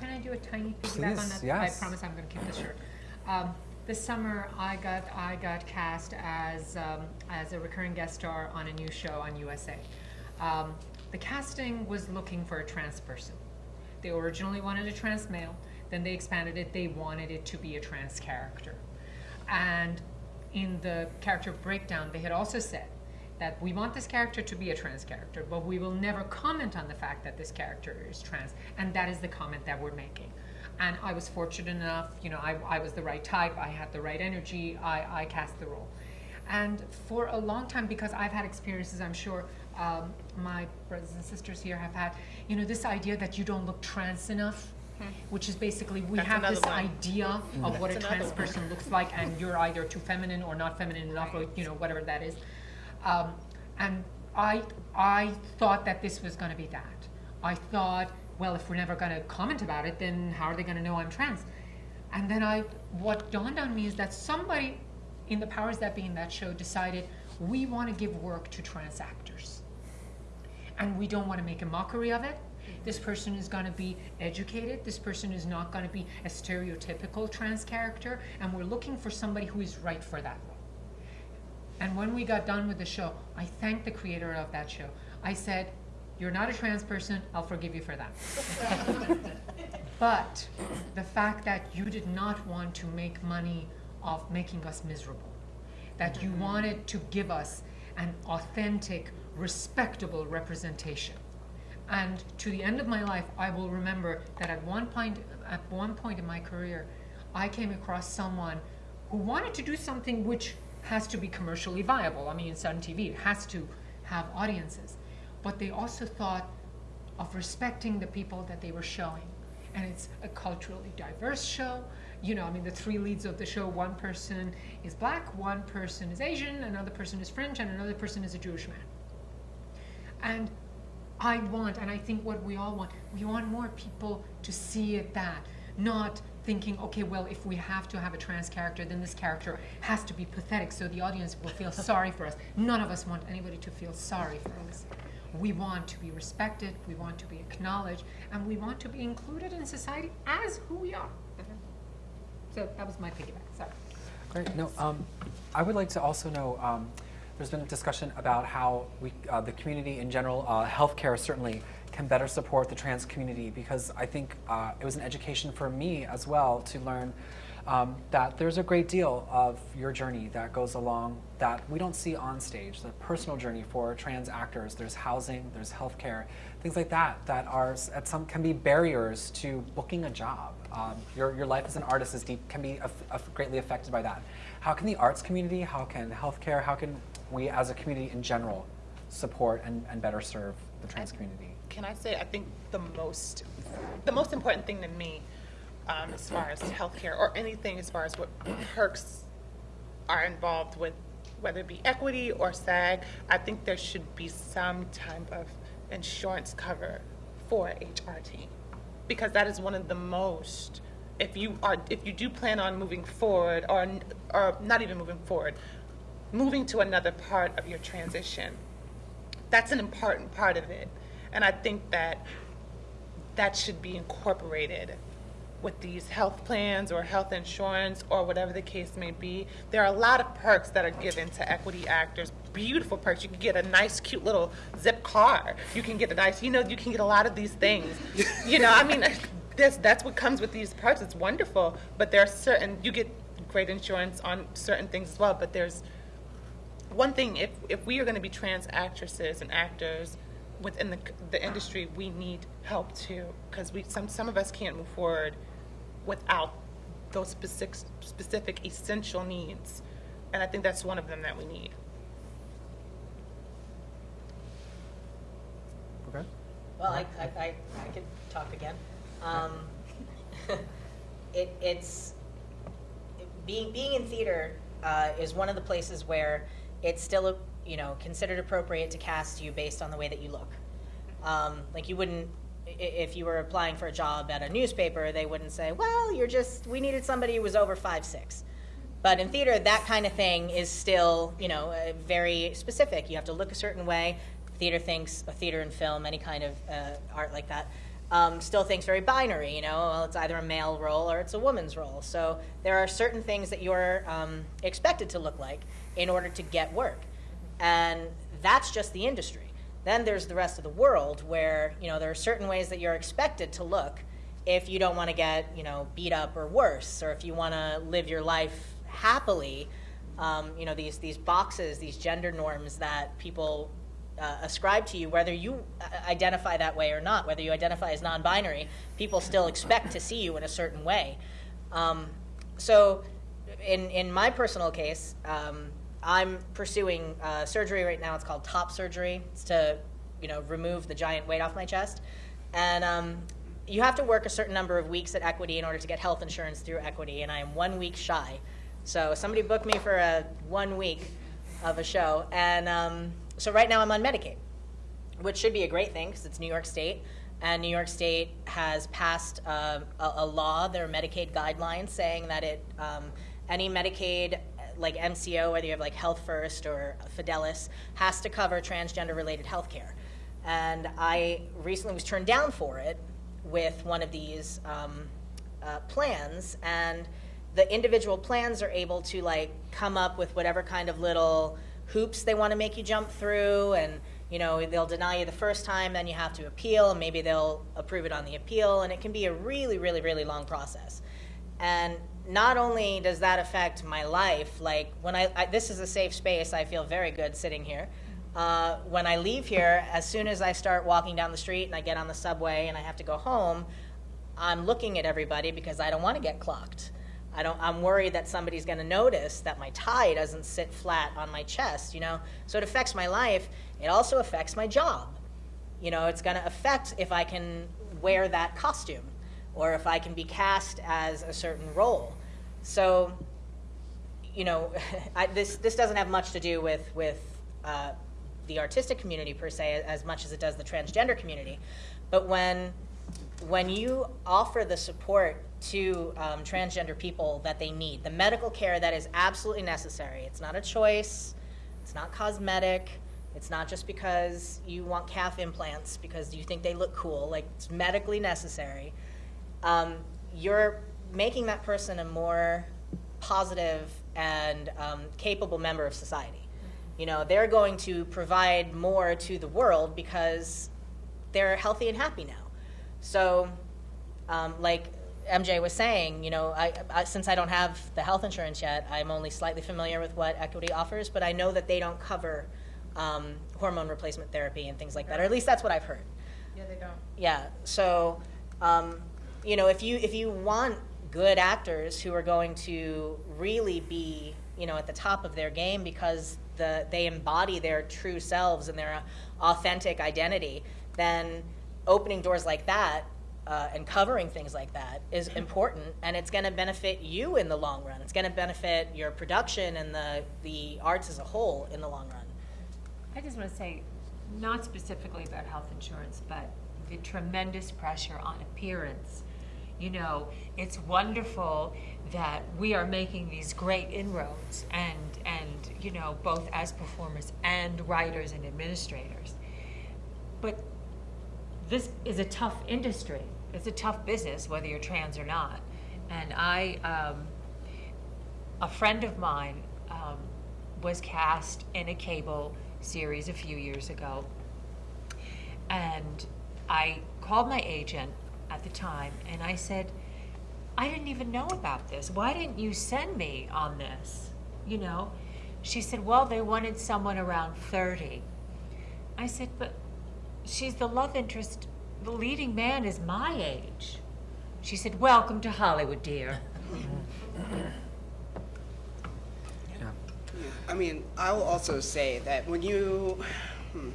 Can I do a tiny piggyback on Please, that? yes. I promise I'm going to keep this short. Um, this summer, I got I got cast as um, as a recurring guest star on a new show on USA. Um, the casting was looking for a trans person. They originally wanted a trans male. Then they expanded it. They wanted it to be a trans character. And in the character breakdown, they had also said that we want this character to be a trans character, but we will never comment on the fact that this character is trans. And that is the comment that we're making. And I was fortunate enough, you know, I, I was the right type, I had the right energy, I, I cast the role. And for a long time, because I've had experiences, I'm sure um, my brothers and sisters here have had, you know, this idea that you don't look trans enough, which is basically we That's have this one. idea of what a That's another trans one. person looks like, and you're either too feminine or not feminine enough, or you know, whatever that is. Um, and I, I thought that this was going to be that. I thought, well, if we're never going to comment about it, then how are they going to know I'm trans? And then I, what dawned on me is that somebody in the powers that be in that show decided we want to give work to trans actors. And we don't want to make a mockery of it. This person is going to be educated. This person is not going to be a stereotypical trans character. And we're looking for somebody who is right for that role. And when we got done with the show, I thanked the creator of that show. I said, You're not a trans person, I'll forgive you for that. (laughs) but the fact that you did not want to make money off making us miserable, that you mm-hmm. wanted to give us an authentic, respectable representation. And to the end of my life, I will remember that at one point, at one point in my career, I came across someone who wanted to do something which has to be commercially viable. I mean, it's on TV, it has to have audiences. But they also thought of respecting the people that they were showing. And it's a culturally diverse show. You know, I mean, the three leads of the show one person is black, one person is Asian, another person is French, and another person is a Jewish man. And I want, and I think what we all want, we want more people to see it that, not thinking, okay, well, if we have to have a trans character, then this character has to be pathetic so the audience will feel (laughs) sorry for us. None of us want anybody to feel sorry for us. We want to be respected, we want to be acknowledged, and we want to be included in society as who we are. So that was my piggyback, sorry. Great. No, um, I would like to also know. Um, there's been a discussion about how we, uh, the community in general, uh, healthcare certainly can better support the trans community because I think uh, it was an education for me as well to learn um, that there's a great deal of your journey that goes along that we don't see on stage. The personal journey for trans actors. There's housing, there's healthcare, things like that that are at some can be barriers to booking a job. Um, your, your life as an artist is deep, can be greatly affected by that. How can the arts community, how can healthcare, how can we as a community in general support and, and better serve the trans community? Can I say, I think the most, the most important thing to me um, as far as healthcare or anything as far as what perks are involved with, whether it be equity or SAG, I think there should be some type of insurance cover for HRT because that is one of the most if you are if you do plan on moving forward or or not even moving forward moving to another part of your transition. That's an important part of it. And i think that that should be incorporated with these health plans or health insurance or whatever the case may be. There are a lot of perks that are given to equity actors. Beautiful perks. You can get a nice cute little zip car you can get a nice you know you can get a lot of these things. (laughs) You know i mean this that's what comes with these perks. It's wonderful, but there are certain you get great insurance on certain things as well. But there's one thing: if if we are going to be trans actresses and actors within the the industry, we need help too, because we some some of us can't move forward without those specific specific essential needs, and I think that's one of them that we need. Okay. Well, I, I, I, I could talk again. Um, (laughs) it, it's being being in theater uh, is one of the places where it's still you know considered appropriate to cast you based on the way that you look. Um, like you wouldn't if you were applying for a job at a newspaper, they wouldn't say, "Well, you're just we needed somebody who was over five six. But in theater, that kind of thing is still, you know, uh, very specific. You have to look a certain way. Theater thinks, a theater and film, any kind of uh, art like that, um, still thinks very binary. You know, well, it's either a male role or it's a woman's role. So there are certain things that you're um, expected to look like in order to get work, and that's just the industry. Then there's the rest of the world where you know there are certain ways that you're expected to look if you don't want to get you know beat up or worse, or if you want to live your life happily. Um, you know these these boxes, these gender norms that people uh, ascribe to you, whether you uh, identify that way or not, whether you identify as non binary, people still expect to see you in a certain way. Um, so, in, in my personal case, um, I'm pursuing uh, surgery right now. It's called top surgery. It's to, you know, remove the giant weight off my chest. And um, you have to work a certain number of weeks at Equity in order to get health insurance through Equity, and I am one week shy. So somebody booked me for a one week of a show, and um, so right now I'm on Medicaid, which should be a great thing because it's New York State. And New York State has passed uh, a, a, law, their Medicaid guidelines, saying that it um, any Medicaid like MCO, whether you have like Health First or Fidelis, has to cover transgender related health care. And I recently was turned down for it with one of these um, uh, plans, and the individual plans are able to like come up with whatever kind of little hoops they want to make you jump through and you know they'll deny you the first time then you have to appeal and maybe they'll approve it on the appeal and it can be a really really really long process and not only does that affect my life like when i, I this is a safe space i feel very good sitting here uh, when i leave here as soon as i start walking down the street and i get on the subway and i have to go home i'm looking at everybody because i don't want to get clocked I don't, I'm worried that somebody's gonna notice that my tie doesn't sit flat on my chest, you know? So it affects my life. It also affects my job. You know, it's gonna affect if I can wear that costume or if I can be cast as a certain role. So, you know, (laughs) I, this, this doesn't have much to do with, with uh, the artistic community per se as much as it does the transgender community. But when, when you offer the support to um, transgender people that they need, the medical care that is absolutely necessary, it's not a choice, it's not cosmetic, it's not just because you want calf implants because you think they look cool, like it's medically necessary. Um, you're making that person a more positive and um, capable member of society. You know, they're going to provide more to the world because they're healthy and happy now. So, um, like MJ was saying, you know, I, I, since I don't have the health insurance yet, I'm only slightly familiar with what Equity offers, but I know that they don't cover um, hormone replacement therapy and things like that, or at least that's what I've heard. Yeah, they don't. Yeah, so, um, you know, if you, if you want good actors who are going to really be, you know, at the top of their game because the, they embody their true selves and their authentic identity, then opening doors like that uh, and covering things like that is important and it's going to benefit you in the long run. It's going to benefit your production and the, the arts as a whole in the long run. I just want to say, not specifically about health insurance, but the tremendous pressure on appearance. You know, it's wonderful that we are making these great inroads and, and, you know, both as performers and writers and administrators. But this is a tough industry. It's a tough business, whether you're trans or not. And I, um, a friend of mine um, was cast in a cable series a few years ago. And I called my agent at the time and I said, I didn't even know about this. Why didn't you send me on this? You know? She said, Well, they wanted someone around 30. I said, But she's the love interest. The leading man is my age. She said, Welcome to Hollywood, dear. Yeah. I mean, I will also say that when you, hmm.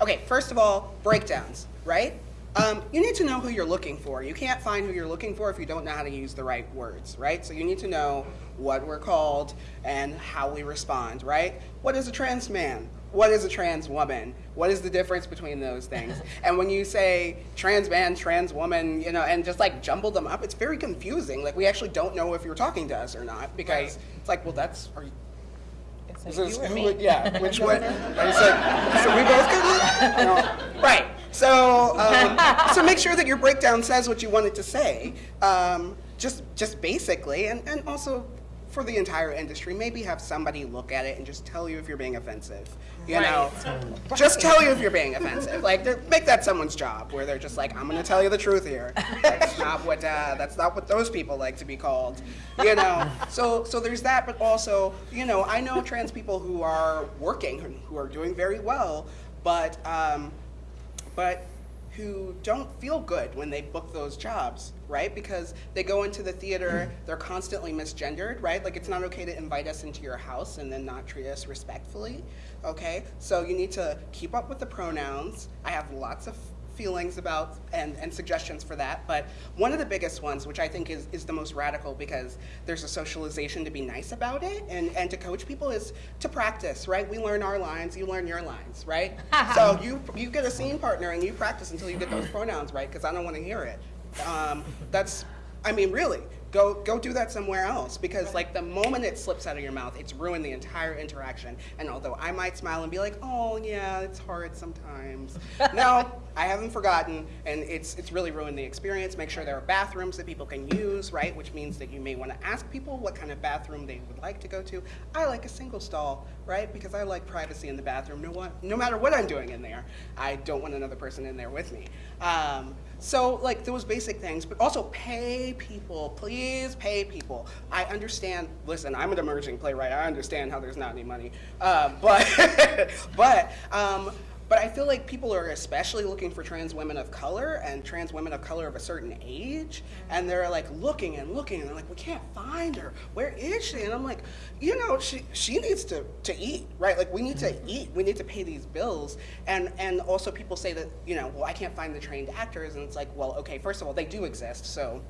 okay, first of all, breakdowns, right? Um, you need to know who you're looking for. You can't find who you're looking for if you don't know how to use the right words, right? So you need to know what we're called and how we respond, right? What is a trans man? What is a trans woman? What is the difference between those things? (laughs) and when you say trans man, trans woman, you know, and just like jumble them up, it's very confusing. Like we actually don't know if you're talking to us or not because Right. it's like, well, that's, are you, It's is like you who would- Yeah, (laughs) which one? And it's like, so we both could, you know, right. So, um, so make sure that your breakdown says what you want it to say, um, just, just basically, and, and also for the entire industry, maybe have somebody look at it and just tell you if you're being offensive. You know, just tell you if you're being offensive. Like, make that someone's job, where they're just like, I'm gonna tell you the truth here. That's not what uh, that's not what those people like to be called. You know, so so there's that, but also, you know, I know trans people who are working, who- who are doing very well, but um, but who don't feel good when they book those jobs, right? Because they go into the theater, mm-hmm. they're constantly misgendered, right? Like it's not okay to invite us into your house and then not treat us respectfully, okay? So you need to keep up with the pronouns. I have lots of feelings about and, and suggestions for that, but one of the biggest ones, which I think is, is the most radical because there's a socialization to be nice about it and, and to coach people is to practice, right? We learn our lines, you learn your lines, right? (laughs) so you, you get a scene partner and you practice until you get those pronouns right because I don't want to hear it. Um, that's, I mean, really, go, go do that somewhere else because like the moment it slips out of your mouth, it's ruined the entire interaction. And although I might smile and be like, oh yeah, it's hard sometimes. (laughs) no, I haven't forgotten and it's, it's really ruined the experience. Make sure there are bathrooms that people can use, right? Which means that you may want to ask people what kind of bathroom they would like to go to. I like a single stall, right? Because I like privacy in the bathroom. No, no matter what I'm doing in there, I don't want another person in there with me. Um, so like those basic things, but also pay people, please pay people. I understand, listen, I'm an emerging playwright. I understand how there's not any money. Uh, but, (laughs) but um, but I feel like people are especially looking for trans women of color and trans women of color of a certain age, mm-hmm. and they're like looking and looking, and they're like, we can't find her. Where is she? And I'm like, you know, she she needs to to eat, right? Like we need to mm-hmm. eat. We need to pay these bills, and and also people say that you know, well, I can't find the trained actors, and it's like, well, okay, first of all, they do exist, so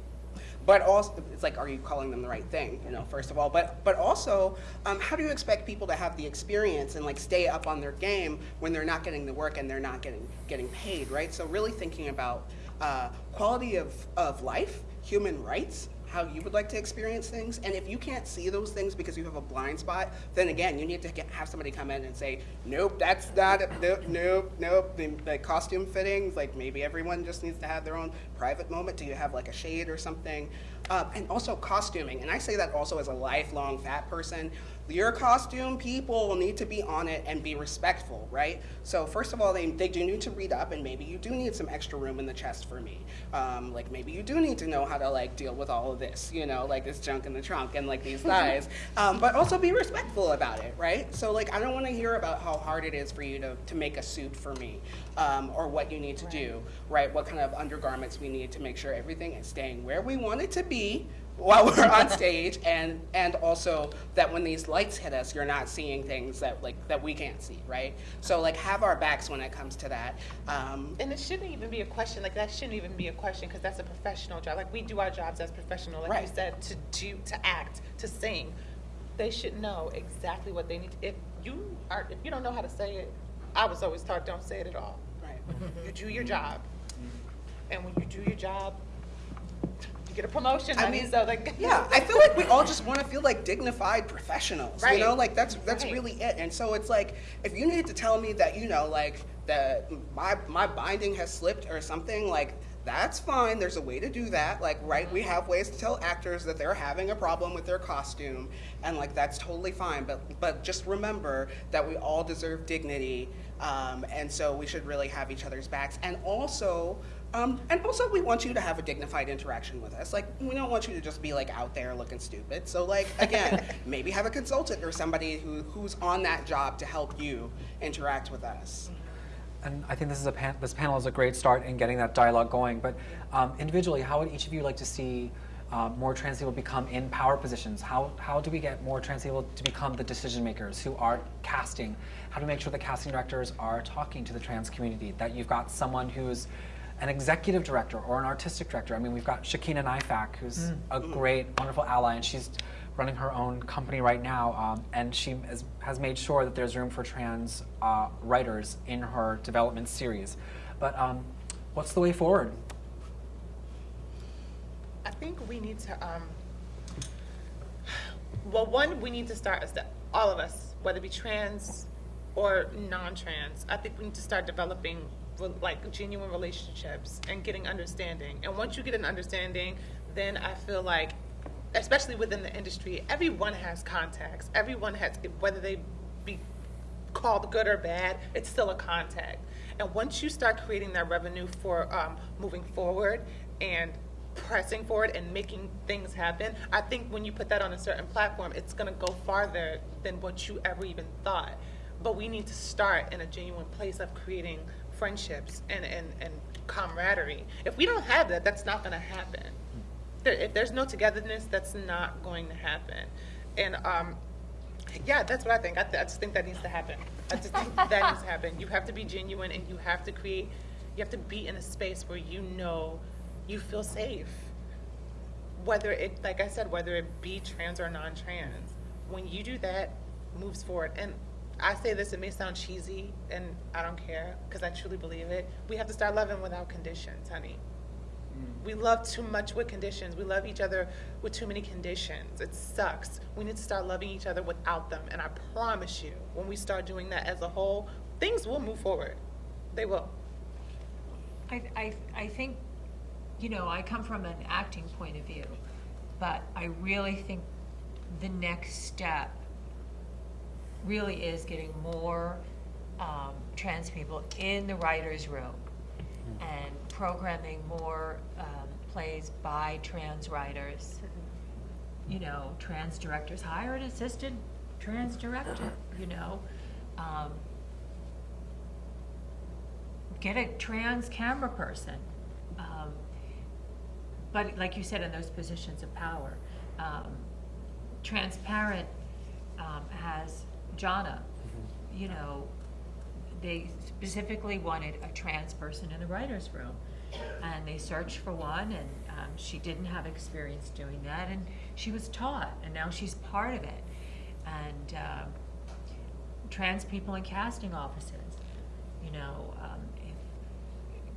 but also it's like are you calling them the right thing you know first of all? But but also um, how do you expect people to have the experience and like stay up on their game when they're not getting the work and they're not getting getting paid right? So really thinking about uh, quality of, of life human rights how you would like to experience things. And if you can't see those things because you have a blind spot then again you need to get, have somebody come in and say nope that's not it. nope nope nope. The, the costume fittings like maybe everyone just needs to have their own private moment. Do you have like a shade or something? Uh, and also costuming. And i say that also as a lifelong fat person your costume people need to be on it and be respectful, right? So first of all, they, they do need to read up and maybe you do need some extra room in the chest for me. Um, like maybe you do need to know how to like deal with all of this, you know, like this junk in the trunk and like these (laughs) thighs, um, but also be respectful about it, right? So like I don't want to hear about how hard it is for you to, to make a suit for me um, or what you need to do, right? What kind of undergarments we need to make sure everything is staying where we want it to be while we're on stage and and also that when these lights hit us you're not seeing things that like that we can't see right so like have our backs when it comes to that um, And it shouldn't even be a question, like that shouldn't even be a question, because that's a professional job. Like we do our jobs as professional, like you said, to do, to act, to sing. They should know exactly what they need. If you are, if you don't know how to say it, I was always taught, don't say it at all. right You do your job. And when you do your job, you get a promotion, I mean, so like. yeah, I (laughs) feel like we all just want to feel like dignified professionals. You know, like that's that's Right. really it. And so it's like if you need to tell me that you know, like that my my binding has slipped or something, like that's fine. There's a way to do that. Like, right, we have ways to tell actors that they're having a problem with their costume, and like that's totally fine. But but just remember that we all deserve dignity, um, and so we should really have each other's backs. And also, um, and also, we want you to have a dignified interaction with us. Like, we don't want you to just be like out there looking stupid. So, like, again, (laughs) maybe have a consultant or somebody who, who's on that job to help you interact with us. And I think this is a pan- this panel is a great start in getting that dialogue going. But um, individually, how would each of you like to see um, more trans people become in power positions? How how do we get more trans people to become the decision makers who are casting? How do we make sure the casting directors are talking to the trans community? That you've got someone who's an executive director or an artistic director. I mean, we've got Shakina Nayfack, who's a great, wonderful ally, and she's running her own company right now, um, and she has, has made sure that there's room for trans uh, writers in her development series. But um, what's the way forward? I think we need to, um, well, one, we need to start, as the- all of us, whether it be trans or non-trans, I think we need to start developing re- like genuine relationships and getting understanding. And once you get an understanding, then I feel like, especially within the industry, everyone has contacts. Everyone has, whether they be called good or bad, it's still a contact. And once you start creating that revenue for um, moving forward and pressing forward and making things happen, I think when you put that on a certain platform, it's going to go farther than what you ever even thought. But we need to start in a genuine place of creating friendships and, and, and camaraderie. If we don't have that, that's not going to happen. There, if there's no togetherness, that's not going to happen. And um, yeah, that's what I think. I, th- I just think that needs to happen. I just think that needs to happen. You have to be genuine and you have to create, you have to be in a space where you know you feel safe. Whether it, like I said, whether it be trans or non trans. When you do that, moves forward. And I say this, it may sound cheesy, and I don't care because I truly believe it. We have to start loving without conditions, honey. Mm. We love too much with conditions. We love each other with too many conditions. It sucks. We need to start loving each other without them. And I promise you, when we start doing that as a whole, things will move forward. They will. I, I, I think, you know, I come from an acting point of view, but I really think the next step really is getting more um, trans people in the writer's room and programming more um, plays by trans writers. You know, trans directors, hire an assistant trans director, you know. Um, get a trans camera person. Um, but like you said, in those positions of power, um, transparent um, has Jana. You know, they specifically wanted a trans person in the writers' room, and they searched for one, and um, she didn't have experience doing that, and she was taught, and now she's part of it. And um, trans people in casting offices, you know, um, if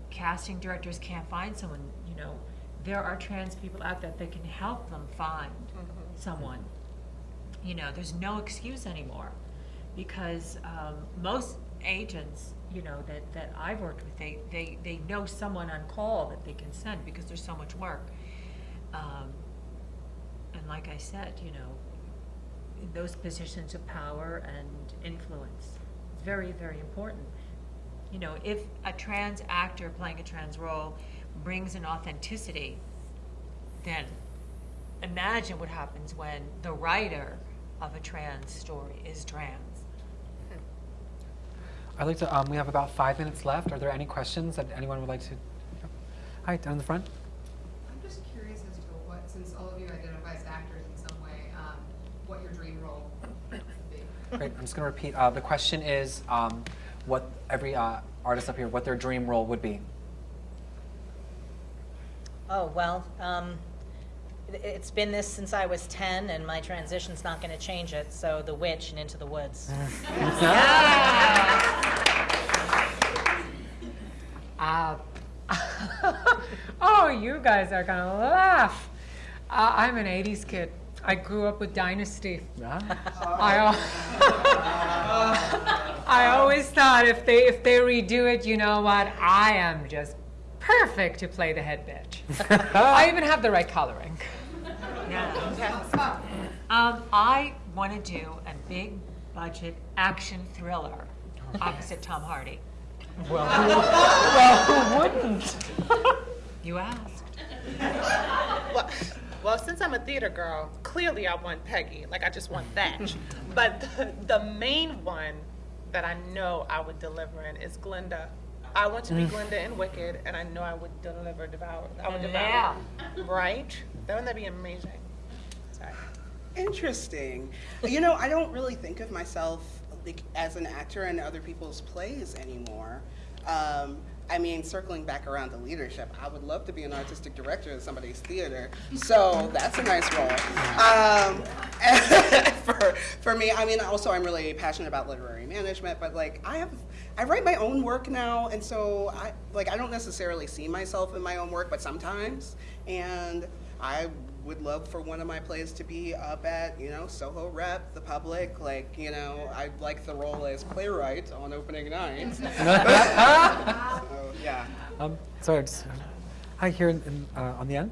casting directors can't find someone, you know, there are trans people out there that can help them find someone. You know, there's no excuse anymore because um, most agents, you know, that, that I've worked with, they, they, they know someone on call that they can send because there's so much work. Um, and like I said, you know, those positions of power and influence, very, very important. You know, if a trans actor playing a trans role brings an authenticity, then imagine what happens when the writer of a trans story is trans. I'd like to, um, we have about five minutes left. Are there any questions that anyone would like to? Hi, down in the front. I'm just curious as to what, since all of you identify as actors in some way, um, what your dream role would be. Great, I'm just gonna repeat. Uh, the question is, um, what every, uh, artist up here, what their dream role would be. Oh, well, um, it- it's been this since I was 10, and my transition's not going to change it, so The Witch and Into the Woods. Uh, (laughs) (laughs) oh, you guys are gonna laugh. Uh, I'm an '80s kid. I grew up with Dynasty. I, al- (laughs) I always thought if they if they redo it, you know what? I am just perfect to play the head bitch. (laughs) I even have the right coloring. Yeah. Um, I want to do a big budget action thriller opposite Tom Hardy. Well, who, well, who wouldn't? You asked. Well, well, since I'm a theater girl, clearly I want Peggy. Like I just want that. (laughs) but the, the main one that I know I would deliver in is Glinda. I want to be Glinda in Wicked, and I know I would deliver Devour. I would devour. Right? That Wouldn't that be amazing? Sorry. Interesting. You know, I don't really think of myself like as an actor in other people's plays anymore. Um, I mean, circling back around to leadership, I would love to be an artistic director in somebody's theater. So that's a nice role. Um, (laughs) for, for me, I mean, also I'm really passionate about literary management, but like I have, I write my own work now, and so I like I don't necessarily see myself in my own work, but sometimes, and I would love for one of my plays to be up at, you know, Soho Rep, the public. Like, you know, I'd like the role as playwright on opening night. (laughs) (laughs) so, yeah. Um, sorry, just, hi, here in, in, uh, on the end.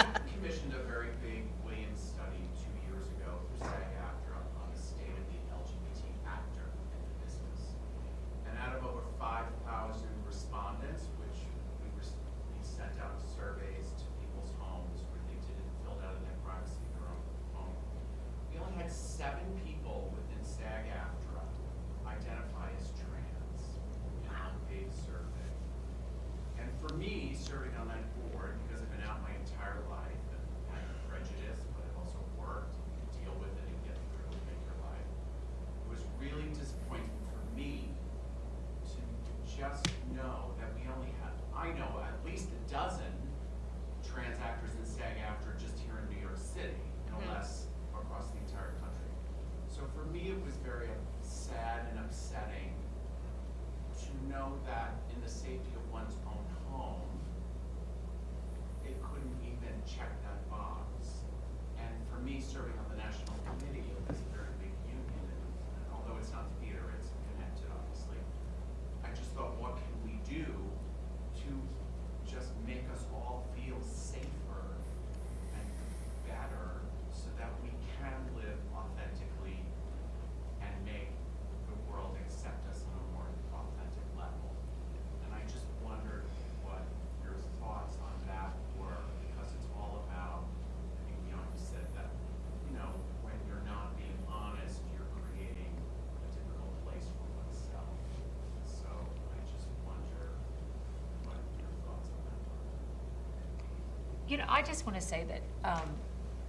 you know, I just want to say that um,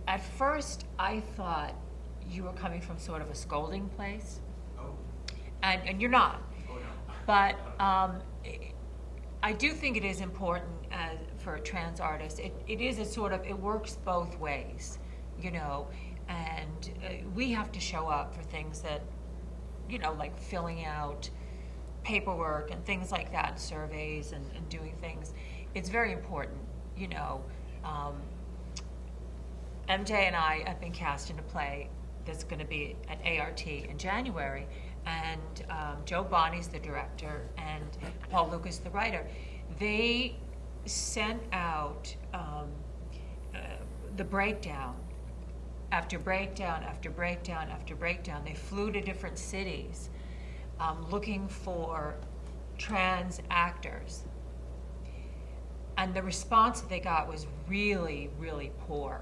at first I thought you were coming from sort of a scolding place, Oh, and, and you're not. oh no. But um, I do think it is important as, for trans artists. It, it is a sort of, it works both ways, you know, and uh, we have to show up for things that, you know, like filling out paperwork and things like that, surveys and, and doing things. It's very important, you know. Um, MJ and I have been cast in a play that's going to be at ART in January, and um, Jo Bonney's the director, and Paul Lucas the writer. They sent out um, uh, the breakdown after breakdown after breakdown after breakdown. They flew to different cities um, looking for trans actors. And the response that they got was really, really poor.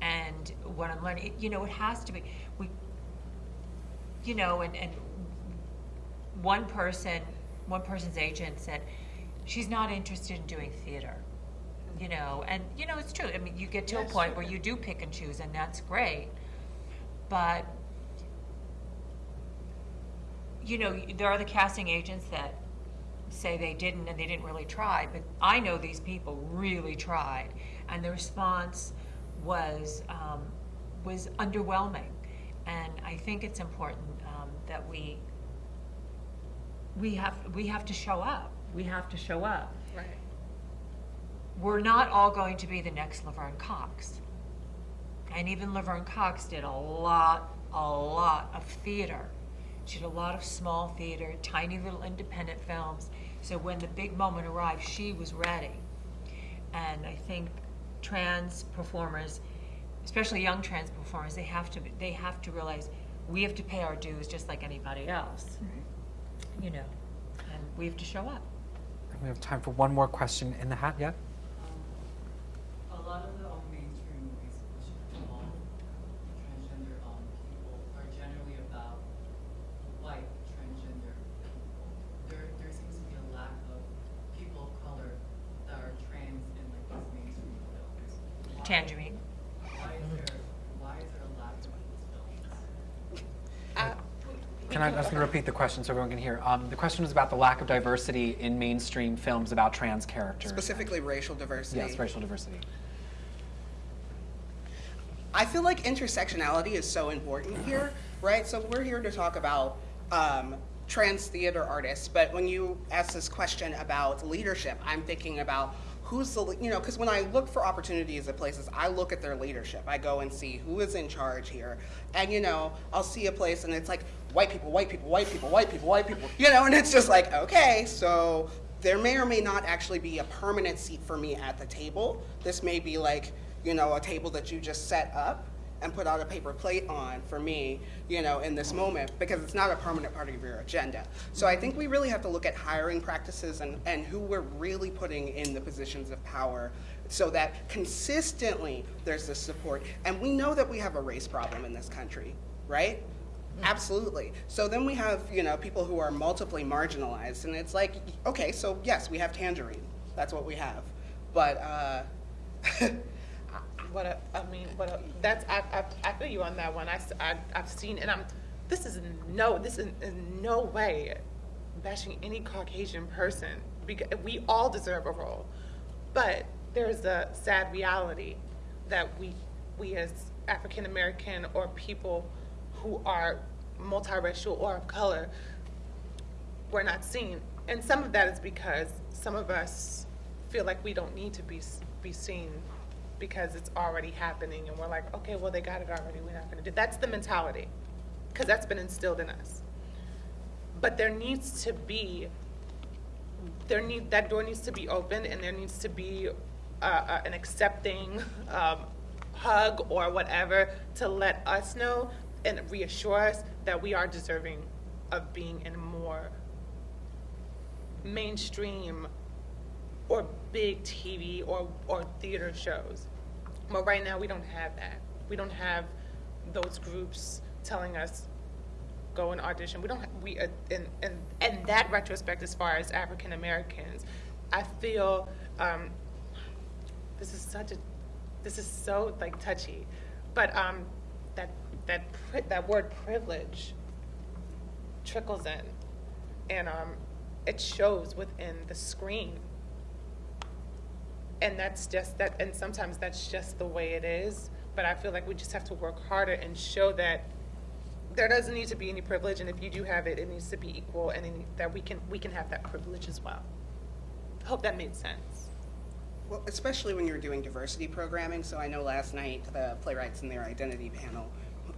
And what I'm learning, you know, it has to be, we, you know, and, and one person, one person's agent said, she's not interested in doing theater. You know, and you know, it's true. I mean, you get to a point sure. where you do pick and choose, and that's great. But you know, there are the casting agents that say they didn't and they didn't really try, but I know these people really tried, and the response was um, was underwhelming, and I think it's important um, that we we have we have to show up. We have to show up. Right. We're not all going to be the next Laverne Cox, and even Laverne Cox did a lot, a lot of theater. She did a lot of small theater, tiny little independent films. So when the big moment arrived, she was ready. And I think trans performers, especially young trans performers, they have to they have to realize we have to pay our dues just like anybody else. You know, and we have to show up. We have time for one more question in the hat, yeah? A lot of the um, mainstream movies which involve transgender um, people are generally about white transgender people. There, there seems to be a lack of people of color that are trans in like these mainstream films. Why- Tangerine. Why is there, why is there a lack of these films? I, Can I, I was going to repeat the question so everyone can hear. Um, the question was about the lack of diversity in mainstream films about trans characters. Specifically racial diversity. Yes, racial diversity. I feel like intersectionality is so important here, right? So we're here to talk about um, trans theater artists, but when you ask this question about leadership, I'm thinking about who's the, you know, because when I look for opportunities at places, I look at their leadership. I go and see who is in charge here. And, you know, I'll see a place and it's like white people, white people, white people, white people, white people, you know, and it's just like, okay, so there may or may not actually be a permanent seat for me at the table. This may be like, you know, a table that you just set up and put out a paper plate on for me, you know, in this moment, because it's not a permanent part of your agenda. So I think we really have to look at hiring practices and, and who we're really putting in the positions of power so that consistently there's this support. And we know that we have a race problem in this country, right? Absolutely. So then we have, you know, people who are multiply marginalized, and it's like, okay, so yes, we have Tangerine. That's what we have. But uh, (laughs) what I mean, what that's I, I, I feel you on that one. I have seen and I'm. This is no. This is in no way bashing any Caucasian person because we all deserve a role, but there's a sad reality that we we as African American or people who are multiracial or of color we're not seen. And some of that is because some of us feel like we don't need to be, be seen because it's already happening and we're like, okay, well, they got it already, we're not gonna do, that's the mentality. Cause that's been instilled in us. But there needs to be, there need, that door needs to be open and there needs to be uh, uh, an accepting um, hug or whatever to let us know and reassure us that we are deserving of being in more mainstream or big TV or, or theater shows. But right now, we don't have that. We don't have those groups telling us, go and audition. We don't, ha- we, uh, in, in, in that retrospect, as far as African Americans, I feel, um, this is such a, this is so like touchy, but um, that that that word privilege trickles in, and um, it shows within the screen. And that's just that, and sometimes that's just the way it is. But I feel like we just have to work harder and show that there doesn't need to be any privilege, and if you do have it, it needs to be equal, and then that we can we can have that privilege as well. Hope that made sense. Well, especially when you're doing diversity programming. So I know last night the playwrights in their identity panel,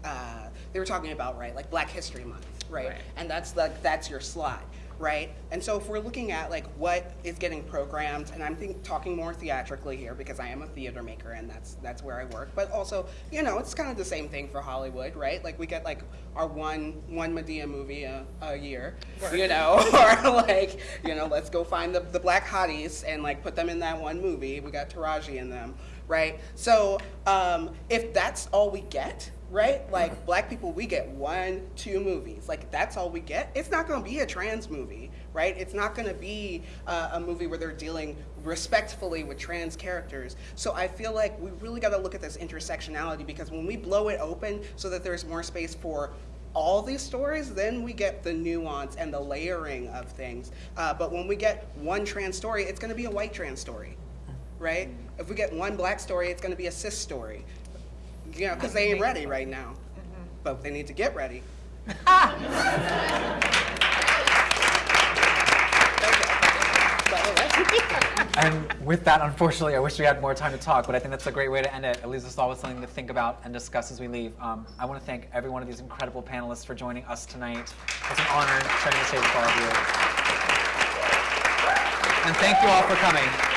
uh, they were talking about right, like Black History Month, right? Right. And that's like that's your slot, right? And so if we're looking at like what is getting programmed, and I'm think, talking more theatrically here because I am a theater maker and that's that's where I work. But also, you know, it's kind of the same thing for Hollywood, right? Like we get like our one one Madea movie a, a year, you know, (laughs) or like you know, let's go find the the black hotties and like put them in that one movie. We got Taraji in them, right? So um, if that's all we get, right? Like black people, we get one, two movies. Like that's all we get. It's not going to be a trans movie, right? It's not going to be uh, a movie where they're dealing respectfully with trans characters. So I feel like we really got to look at this intersectionality because when we blow it open so that there's more space for all these stories, then we get the nuance and the layering of things. Uh, but when we get one trans story, it's going to be a white trans story, right? If we get one black story, it's going to be a cis story. You know, because they ain't ready right now. But they need to get ready. (laughs) And with that, unfortunately, I wish we had more time to talk, but I think that's a great way to end it. It leaves us all with something to think about and discuss as we leave. Um, I want to thank every one of these incredible panelists for joining us tonight. It's an honor sharing the stage with all of you. And thank you all for coming.